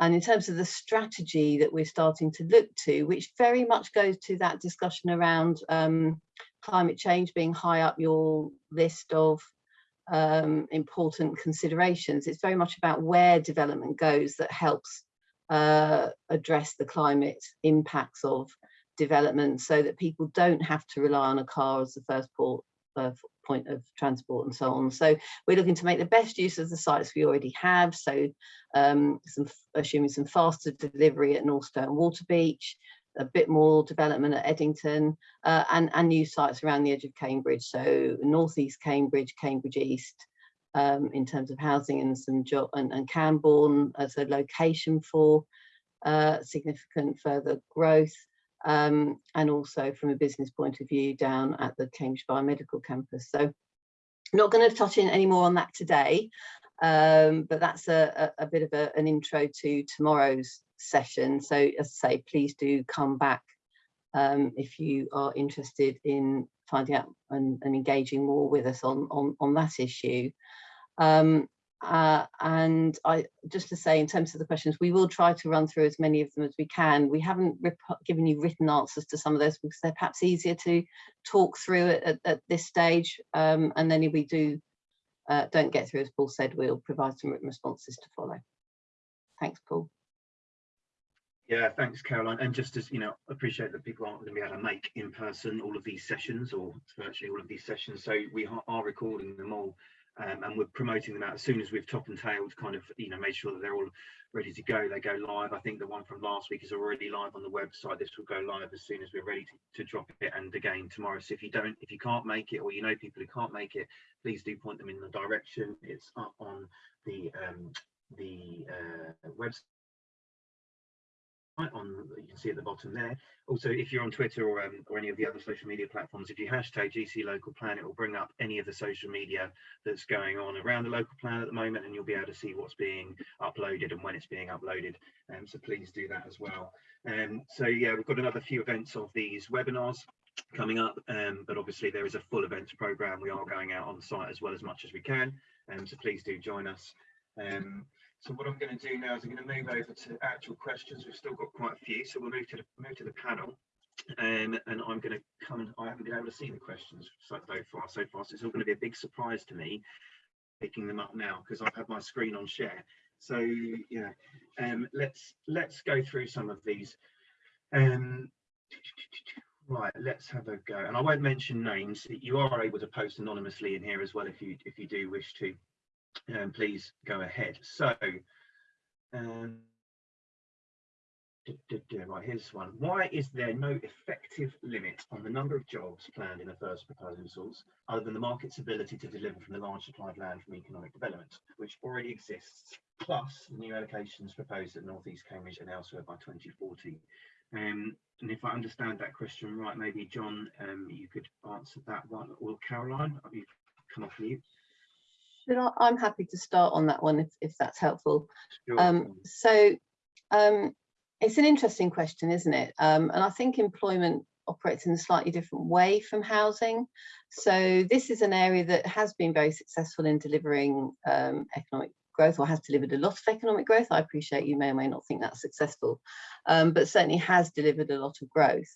And in terms of the strategy that we're starting to look to, which very much goes to that discussion around um, climate change being high up your list of um, important considerations, it's very much about where development goes that helps uh, address the climate impacts of development so that people don't have to rely on a car as the first port uh, point of transport and so on. So we're looking to make the best use of the sites we already have. So um, some assuming some faster delivery at Northstowe Waterbeach, a bit more development at Eddington uh, and, and new sites around the edge of Cambridge. So Northeast Cambridge, Cambridge East, um, in terms of housing and some job and, and Cambourne as a location for uh, significant further growth um, and also from a business point of view down at the Cambridge Biomedical Campus. So not going to touch in any more on that today, um, but that's a, a, a bit of a, an intro to tomorrow's session. So as I say, please do come back um, if you are interested in finding out and, and, engaging more with us on, on, on that issue. Um, uh, and I just to say in terms of the questions, we will try to run through as many of them as we can. We haven't given you written answers to some of those because they're perhaps easier to talk through at, at, at this stage. Um, and then if we do uh, don't get through, as Paul said, we'll provide some written responses to follow. Thanks, Paul. Yeah, thanks, Caroline. And just as you know, appreciate that people aren't going to be able to make in person all of these sessions or virtually all of these sessions. So we are recording them all um, and we're promoting them out. As soon as we've top and tailed kind of you know made sure that they're all ready to go they go live. I think the one from last week is already live on the website. This will go live as soon as we're ready to, to drop it and again tomorrow. So if you don't if you can't make it or you know people who can't make it please do point them in the direction. It's up on the um the uh, website on you can see at the bottom there. Also, if you're on Twitter or um, or any of the other social media platforms, if you hashtag GC local plan, it will bring up any of the social media that's going on around the local plan at the moment, and you'll be able to see what's being uploaded and when it's being uploaded. Um, so please do that as well. Um, so yeah, we've got another few events of these webinars coming up, um, but obviously there is a full events program. We are going out on site as well as much as we can, um, so please do join us. Um, so what I'm going to do now is I'm going to move over to actual questions. We've still got quite a few, so we'll move to the move to the panel. Um, and I'm going to come and I haven't been able to see the questions so, so far. So far, so it's all going to be a big surprise to me picking them up now because I've had my screen on share. So yeah, um, let's let's go through some of these. Um, right, let's have a go. And I won't mention names. You are able to post anonymously in here as well if you if you do wish to um, please go ahead. So, um, right, here's one. Why is there no effective limit on the number of jobs planned in the first proposals, other than the market's ability to deliver from the large supplied land from economic development, which already exists, plus the new allocations proposed at North East Cambridge and elsewhere by 2040? Um, and if I understand that question right, maybe John, um, you could answer that one, or Caroline, you come off mute? I, I'm happy to start on that one if, if that's helpful. Sure. Um, so um, it's an interesting question, isn't it? Um, and I think employment operates in a slightly different way from housing. So this is an area that has been very successful in delivering um, economic growth or has delivered a lot of economic growth. I appreciate you may or may not think that's successful, um, but certainly has delivered a lot of growth,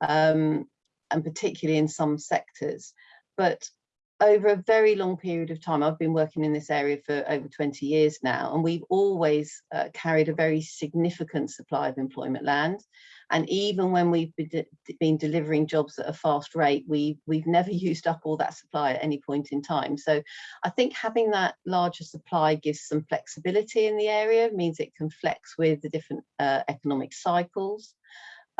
um, and particularly in some sectors. But over a very long period of time, I've been working in this area for over 20 years now, and we've always uh, carried a very significant supply of employment land. And even when we've been, de been delivering jobs at a fast rate, we, we've never [laughs] used up all that supply at any point in time. So I think having that larger supply gives some flexibility in the area, means it can flex with the different uh, economic cycles.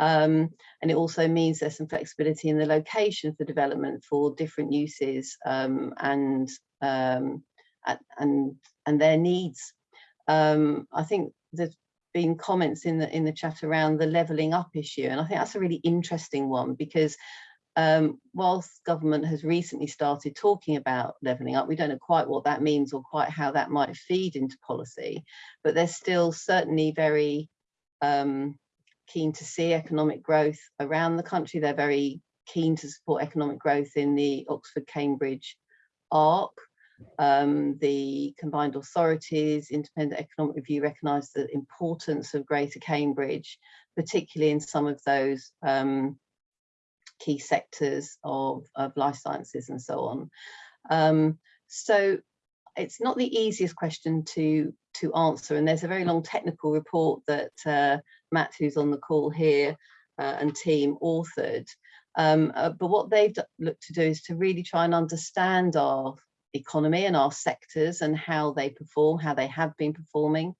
Um, and it also means there's some flexibility in the location for development for different uses um, and, um, and, and their needs. Um, I think there's been comments in the in the chat around the levelling up issue, and I think that's a really interesting one because um, whilst government has recently started talking about levelling up, we don't know quite what that means or quite how that might feed into policy, but there's still certainly very um, keen to see economic growth around the country. They're very keen to support economic growth in the Oxford-Cambridge arc. Um, the combined authorities, independent economic review recognise the importance of Greater Cambridge, particularly in some of those um, key sectors of, of life sciences and so on. Um, so it's not the easiest question to to answer and there's a very long technical report that uh, Matt who's on the call here uh, and team authored. Um, uh, but what they've looked to do is to really try and understand our economy and our sectors and how they perform how they have been performing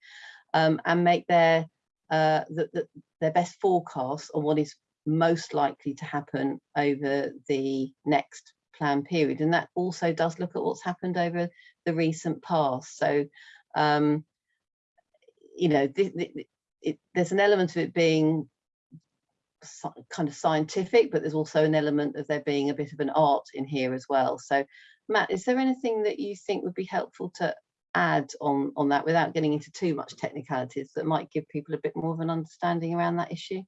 um, and make their uh, the, the, their best forecast on what is most likely to happen over the next plan period. And that also does look at what's happened over the recent past. So um, you know it, there's an element of it being kind of scientific but there's also an element of there being a bit of an art in here as well. So Matt is there anything that you think would be helpful to add on on that without getting into too much technicalities that might give people a bit more of an understanding around that issue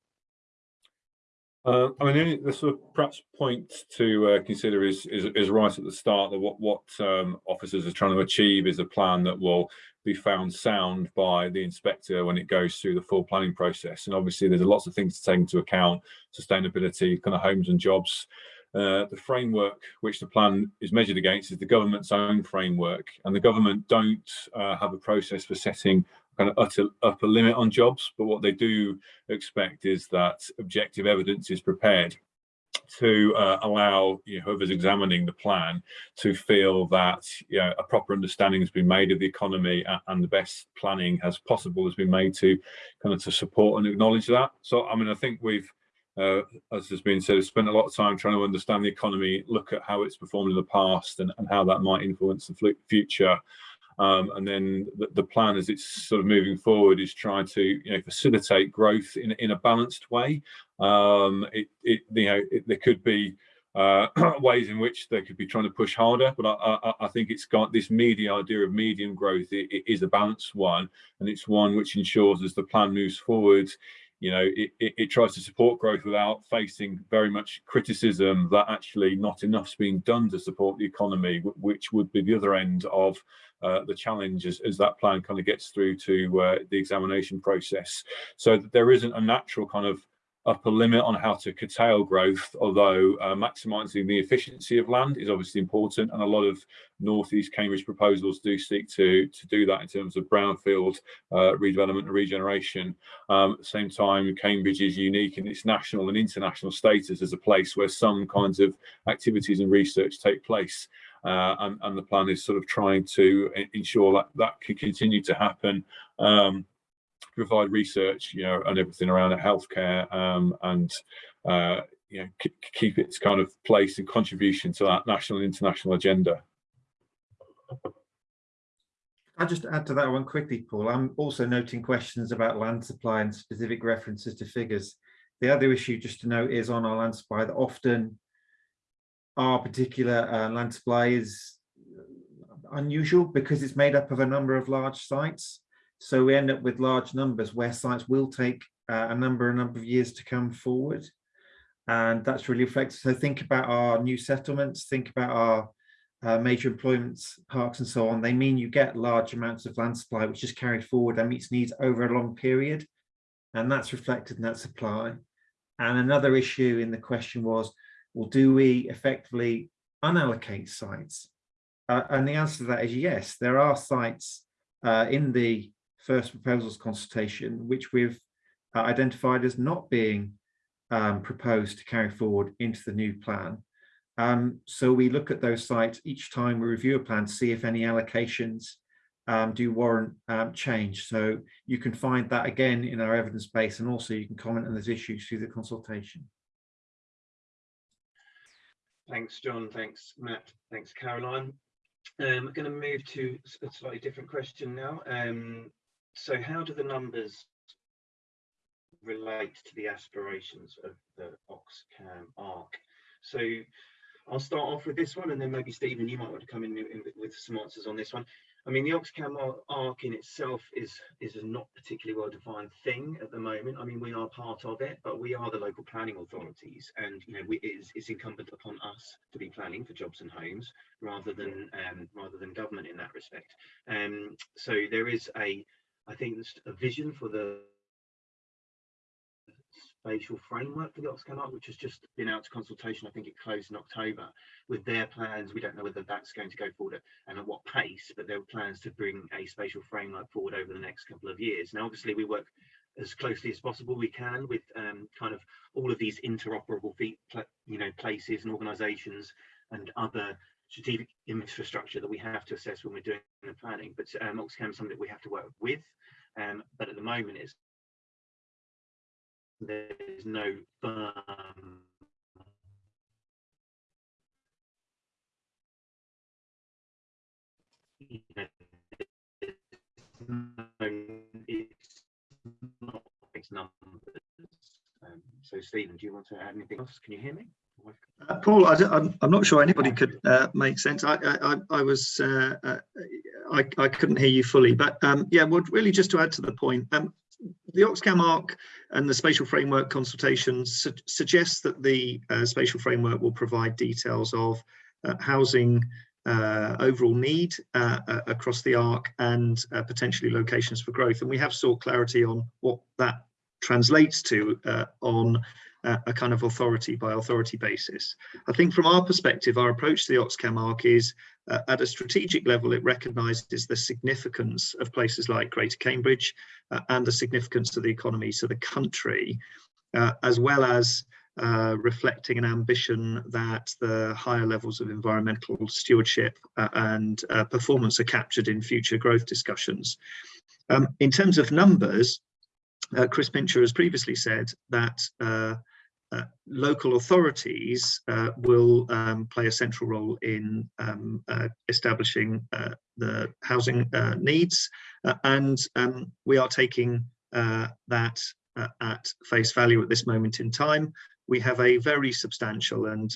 uh, I mean, the, sort of perhaps point to uh, consider is, is, is right at the start that what what um, officers are trying to achieve is a plan that will be found sound by the inspector when it goes through the full planning process. And obviously, there's lots of things to take into account: sustainability, kind of homes and jobs. Uh, the framework which the plan is measured against is the government's own framework, and the government don't uh, have a process for setting kind of utter, upper limit on jobs, but what they do expect is that objective evidence is prepared to uh, allow you know, whoever's examining the plan to feel that you know, a proper understanding has been made of the economy and, the best planning as possible has been made to kind of to support and acknowledge that. So, I mean, I think we've, uh, as has been said, spent a lot of time trying to understand the economy, look at how it's performed in the past and, and how that might influence the future Um, and then the, the, plan as it's sort of moving forward is trying to you know facilitate growth in, in a balanced way. Um, it, it you know it, there could be uh, [clears throat] ways in which they could be trying to push harder. But I, I, I think it's got this media idea of medium growth it, it is a balanced one, and it's one which ensures as the plan moves forward, you know, it, it, it, tries to support growth without facing very much criticism that actually not enough's being done to support the economy, which would be the other end of uh, the challenge as, as, that plan kind of gets through to uh, the examination process. So there isn't a natural kind of upper limit on how to curtail growth, although uh, maximising the efficiency of land is obviously important, and a lot of northeast Cambridge proposals do seek to to do that in terms of brownfield uh, redevelopment and regeneration. Um, at the same time, Cambridge is unique in its national and international status as a place where some kinds of activities and research take place. Uh, and, and, the plan is sort of trying to ensure that that can continue to happen um, provide research, you know, and everything around healthcare um, and uh, you know keep its kind of place and contribution to that national and international agenda. I'll just add to that one quickly, Paul. I'm also noting questions about land supply and specific references to figures. The other issue just to note is on our land supply that often our particular uh, land supply is unusual because it's made up of a number of large sites. So we end up with large numbers where sites will take uh, a number, a number of years to come forward. And that's really reflected. So think about our new settlements, think about our uh, major employments, parks and so on. They mean you get large amounts of land supply, which is carried forward and meets needs over a long period. And that's reflected in that supply. And another issue in the question was, well, do we effectively unallocate sites? Uh, and the answer to that is yes, there are sites uh, in the first proposals consultation, which we've uh, identified as not being um, proposed to carry forward into the new plan. Um, so we look at those sites each time we review a plan to see if any allocations um, do warrant um, change. So you can find that again in our evidence base and also you can comment on those issues through the consultation. Thanks, John. Thanks, Matt. Thanks, Caroline. I'm going to move to a slightly different question now. Um, so how do the numbers relate to the aspirations of the Oxcam ARC? So I'll start off with this one and then maybe Stephen, you might want to come in, in with some answers on this one. I mean, the Oxcam ARC in itself is is a not particularly well-defined thing at the moment. I mean, we are part of it, but we are the local planning authorities, and you know, we, it's, it's incumbent upon us to be planning for jobs and homes rather than um, rather than government in that respect. Um, so there is a I think there's a vision for the spatial framework for the Oxcam ARC, which has just been out to consultation. I think it closed in October. With their plans, we don't know whether that's going to go forward and at what pace, but there are plans to bring a spatial framework forward over the next couple of years. Now, obviously, we work as closely as possible we can with um, kind of all of these interoperable you know places and organizations and other strategic infrastructure that we have to assess when we're doing the planning. But um, Oxcam is something that we have to work with. Um, but at the moment, it's there's no firm numbers. Um, so, Stephen, do you want to add anything else? Can you hear me? Uh, Paul, I, am not sure anybody could uh, make sense. I, I, I was, uh, uh, I, I couldn't hear you fully, but um, yeah, well, really just to add to the point, um, the Oxcam ARC and the spatial framework consultation su suggests that the uh, spatial framework will provide details of uh, housing overall need across the ARC and potentially locations for growth. And we have sought clarity on what that translates to on a kind of authority by authority basis. I think from our perspective, our approach to the Oxcam ARC is uh, at a strategic level, it recognises the significance of places like Greater Cambridge uh, and the significance of the economy, so the country, uh, as well as uh, reflecting an ambition that the higher levels of environmental stewardship uh, and performance are captured in future growth discussions. Um, in terms of numbers, Chris Pincher has previously said that uh, local authorities uh, will um, play a central role in um, uh, establishing uh, the housing uh, needs and um, we are taking that at face value at this moment in time. We have a very substantial and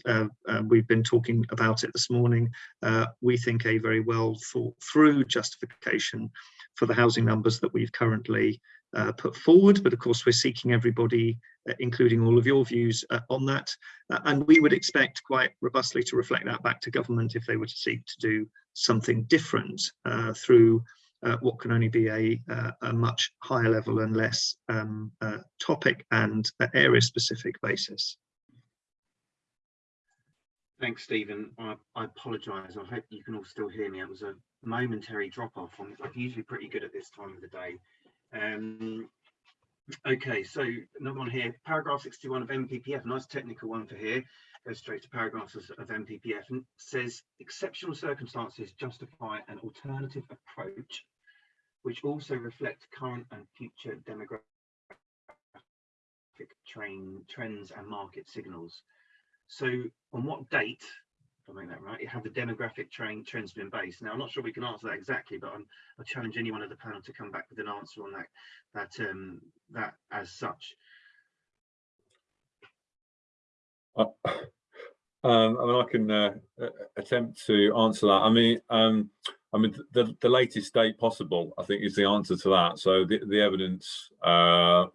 we've been talking about it this morning, we think a very well thought through justification for the housing numbers that we've currently uh, put forward, but of course we're seeking everybody, uh, including all of your views uh, on that. Uh, and we would expect quite robustly to reflect that back to government if they were to seek to do something different uh, through uh, what can only be a, a much higher level and less um, topic and area specific basis. Thanks, Stephen. I, I apologise. I hope you can all still hear me. It was a momentary drop off. I'm usually pretty good at this time of the day. Um, okay, so another one here, paragraph 61 of NPPF, nice technical one for here, goes straight to paragraphs of, NPPF and says exceptional circumstances justify an alternative approach which also reflect current and future demographic train trends and market signals. So on what date I make that right, have the demographic train trends been based. Now, I'm not sure we can answer that exactly, but I'm, I challenge anyone of the panel to come back with an answer on that, that, um, that as such. Uh, [coughs] um, I mean, I can uh, attempt to answer that. I mean, um, I mean, the, the latest date possible, I think, is the answer to that. So the, the evidence, uh,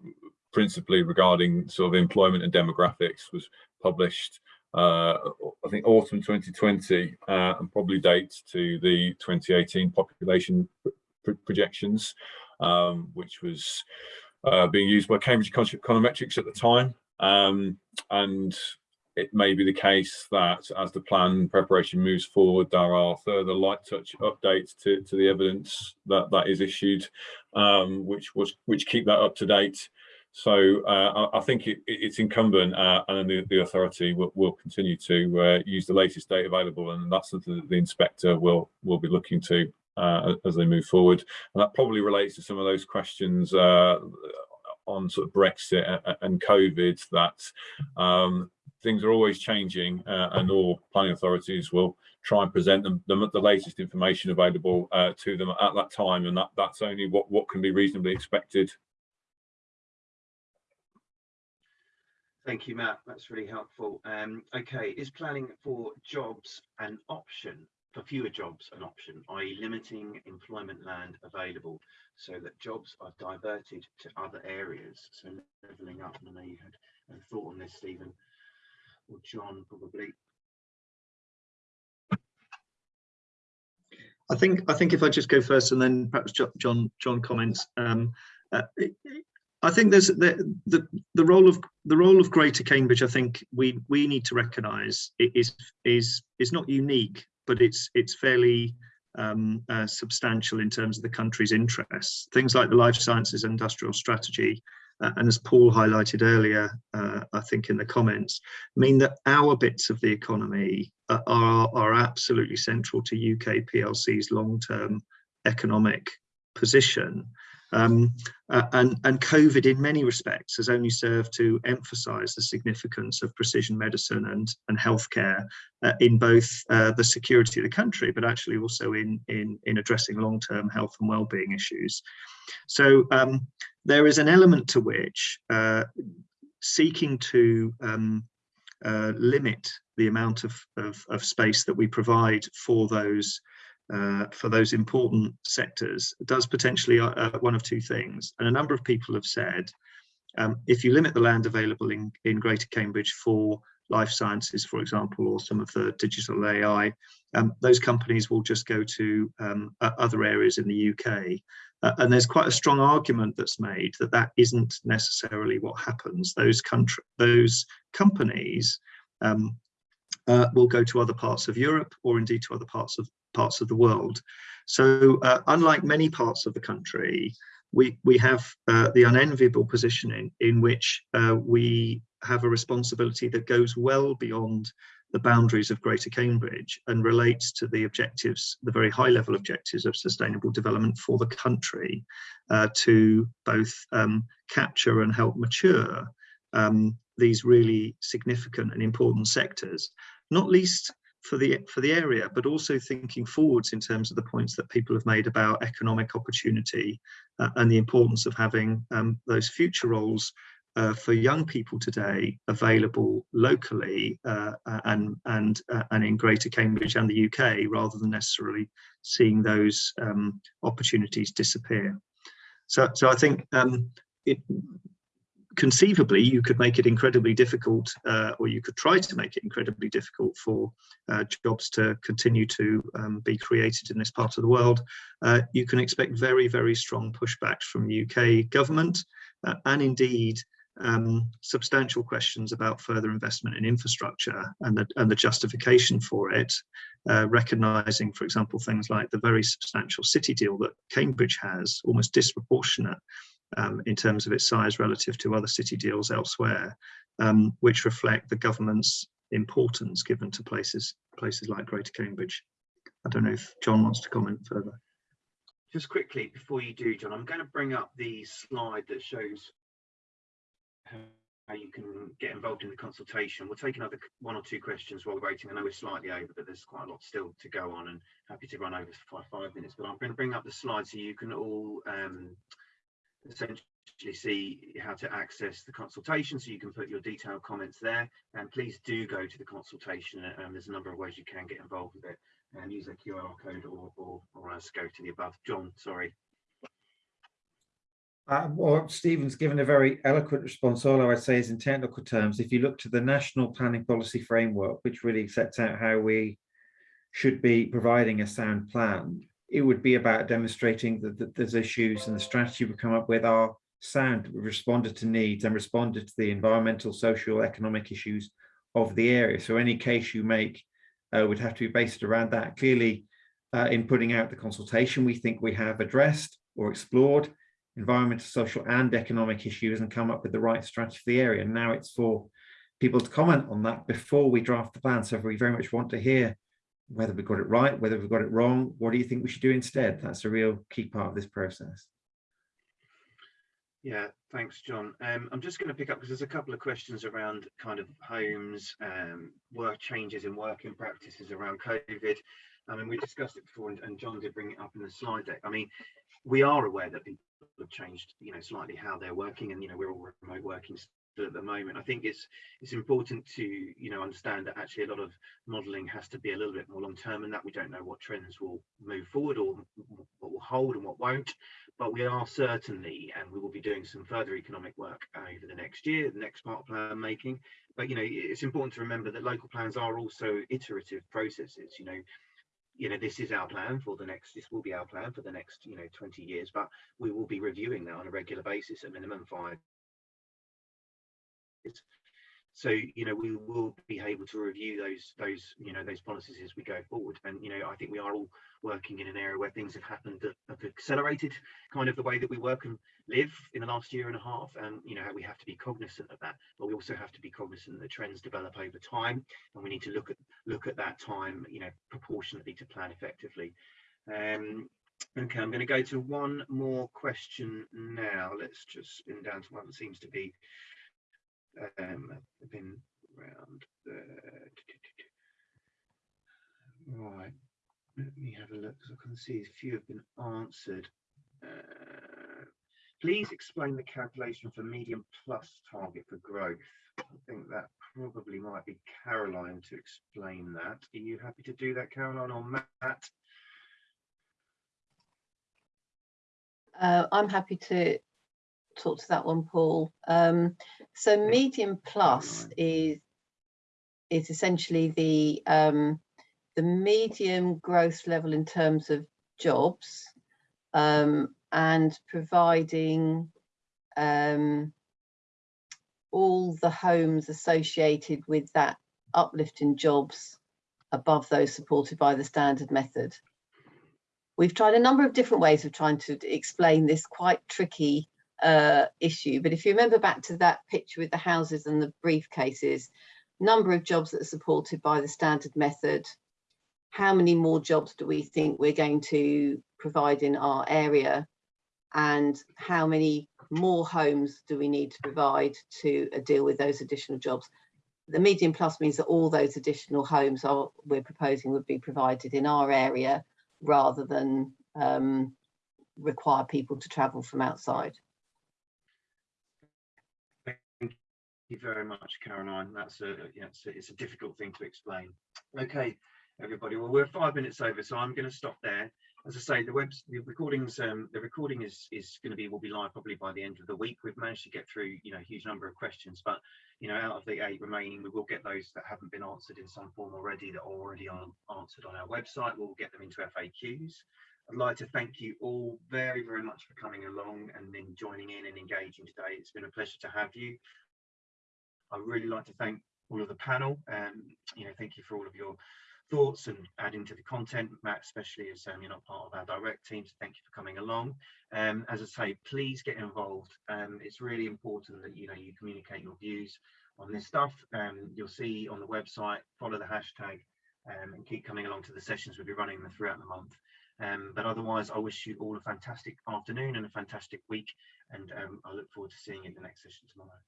principally regarding sort of employment and demographics, was published uh, I think autumn 2020 uh, and probably dates to the 2018 population pr projections, um, which was uh, being used by Cambridge Econometrics at the time. Um, and it may be the case that as the plan preparation moves forward, there are further light touch updates to, to the evidence that that is issued, um, which was which keep that up to date. So uh, I, think it, it's incumbent uh, and the, the authority will, will, continue to uh, use the latest data available and that's something that the inspector will, will be looking to uh, as they move forward. And that probably relates to some of those questions uh, on sort of Brexit and COVID that um, things are always changing uh, and all planning authorities will try and present them, them the latest information available to them at that time and that, that's only what, what can be reasonably expected Thank you, Matt. That's really helpful. Um, okay, is planning for jobs an option, for fewer jobs an option, i.e. limiting employment land available so that jobs are diverted to other areas? So levelling up, I know you had a thought on this, Stephen, or John probably. I think I think if I just go first and then perhaps John John comments. Um, uh, I think there's the, the the role of the role of Greater Cambridge. I think we we need to recognise is is is not unique, but it's it's fairly um, uh, substantial in terms of the country's interests. Things like the life sciences industrial strategy, uh, and as Paul highlighted earlier, uh, I think in the comments, mean that our bits of the economy are are absolutely central to UK PLC's long-term economic position. Um, uh, and, and COVID in many respects has only served to emphasize the significance of precision medicine and, and healthcare uh, in both uh, the security of the country, but actually also in, in, in addressing long-term health and well-being issues. So um, there is an element to which uh, seeking to um, uh, limit the amount of, of, of, space that we provide for those uh, for those important sectors does potentially uh, uh, one of two things. And a number of people have said, um, if you limit the land available in, in Greater Cambridge for life sciences, for example, or some of the digital AI, um, those companies will just go to um, other areas in the UK. Uh, and there's quite a strong argument that's made that that isn't necessarily what happens. Those country, those companies um, uh, will go to other parts of Europe or indeed to other parts of parts of the world. So uh, unlike many parts of the country, we, we have uh, the unenviable position in, in which uh, we have a responsibility that goes well beyond the boundaries of Greater Cambridge and relates to the objectives, the very high level objectives of sustainable development for the country uh, to both um, capture and help mature um, these really significant and important sectors, not least for the for the area, but also thinking forwards in terms of the points that people have made about economic opportunity uh, and the importance of having um, those future roles uh, for young people today available locally uh, and and uh, and in Greater Cambridge and the UK, rather than necessarily seeing those um, opportunities disappear. So so I think um, it, conceivably you could make it incredibly difficult uh, or you could try to make it incredibly difficult for uh, jobs to continue to um, be created in this part of the world. Uh, you can expect very, very strong pushbacks from UK government uh, and indeed um, substantial questions about further investment in infrastructure and the, and the justification for it, uh, recognising, for example, things like the very substantial city deal that Cambridge has, almost disproportionate um, in terms of its size relative to other city deals elsewhere, um, which reflect the government's importance given to places places like Greater Cambridge. I don't know if John wants to comment further. Just quickly before you do, John, I'm going to bring up the slide that shows how you can get involved in the consultation. We'll take another one or two questions while we're waiting. I know we're slightly over, but there's quite a lot still to go on and happy to run over for five, five minutes. But I'm going to bring up the slide so you can all um, essentially see how to access the consultation so you can put your detailed comments there and please do go to the consultation and um, there's a number of ways you can get involved with it and use a QR code or, or, or else go to the above. John, sorry. Uh, well, Stephen's given a very eloquent response. All I would say is in technical terms, if you look to the National Planning Policy Framework, which really sets out how we should be providing a sound plan, it would be about demonstrating that, that there's issues and the strategy we come up with are sound, responded to needs and responded to the environmental, social, economic issues of the area. So any case you make uh, would have to be based around that. Clearly, uh, in putting out the consultation, we think we have addressed or explored environmental, social and economic issues and come up with the right strategy for the area. And now it's for people to comment on that before we draft the plan. So we very much want to hear whether we got it right, whether we got it wrong, what do you think we should do instead? That's a real key part of this process. Yeah, thanks, John. Um, I'm just going to pick up because there's a couple of questions around kind of homes, um, work changes in working practices around COVID. I mean, we discussed it before, and, and John did bring it up in the slide deck. I mean, we are aware that people have changed, you know, slightly how they're working, and you know, we're all remote working at the moment. I think it's it's important to you know understand that actually a lot of modelling has to be a little bit more long term, and that we don't know what trends will move forward or what will hold and what won't. But we are certainly, and we will be doing some further economic work over the next year, the next part plan making. But you know, it's important to remember that local plans are also iterative processes. You know, you know this is our plan for the next this will be our plan for the next you know 20 years but we will be reviewing that on a regular basis at minimum five so you know we will be able to review those those you know those policies as we go forward. And you know i think we are all working in an area where things have happened that have accelerated kind of the way that we work and live in the last year and a half and you know we have to be cognizant of that. But we also have to be cognizant that trends develop over time and we need to look at look at that time you know proportionately to plan effectively. Um okay i'm going to go to one more question now. Let's just spin down to one that seems to be um, been around the right let me have a look because I can see a few have been answered. Uh, please explain the calculation for medium plus target for growth. I think that probably might be Caroline to explain that. Are you happy to do that Caroline or Matt? Uh, I'm happy to talk to that one, Paul. Um, so medium plus is is essentially the um, the medium growth level in terms of jobs um, and providing um, all the homes associated with that uplift in jobs above those supported by the standard method. We've tried a number of different ways of trying to explain this quite tricky uh, issue. But if you remember back to that picture with the houses and the briefcases, number of jobs that are supported by the standard method, how many more jobs do we think we're going to provide in our area and how many more homes do we need to provide to uh, deal with those additional jobs? The medium plus means that all those additional homes are we're proposing would be provided in our area rather than um, require people to travel from outside. Thank you very much, Caroline. That's a, yeah, it's a, it's a difficult thing to explain. Okay, everybody. Well, we're five minutes over, so I'm going to stop there. As I say, the web, the recordings, um, the recording is is going to be will be live probably by the end of the week. We've managed to get through, you know, a huge number of questions, but you know, out of the eight remaining, we will get those that haven't been answered in some form already that are already on answered on our website. We'll get them into FAQs. I'd like to thank you all very, very much for coming along and then joining in and engaging today. It's been a pleasure to have you. I'd really like to thank all of the panel and, you know, thank you for all of your thoughts and adding to the content. Matt, especially as um, you're not part of our direct team, so thank you for coming along. Um, as I say, please get involved. Um, it's really important that, you know, you communicate your views on this stuff. Um, you'll see on the website, follow the hashtag um, and keep coming along to the sessions we'll be running throughout the month. Um, but otherwise, I wish you all a fantastic afternoon and a fantastic week. And I look forward to seeing you in the next session tomorrow.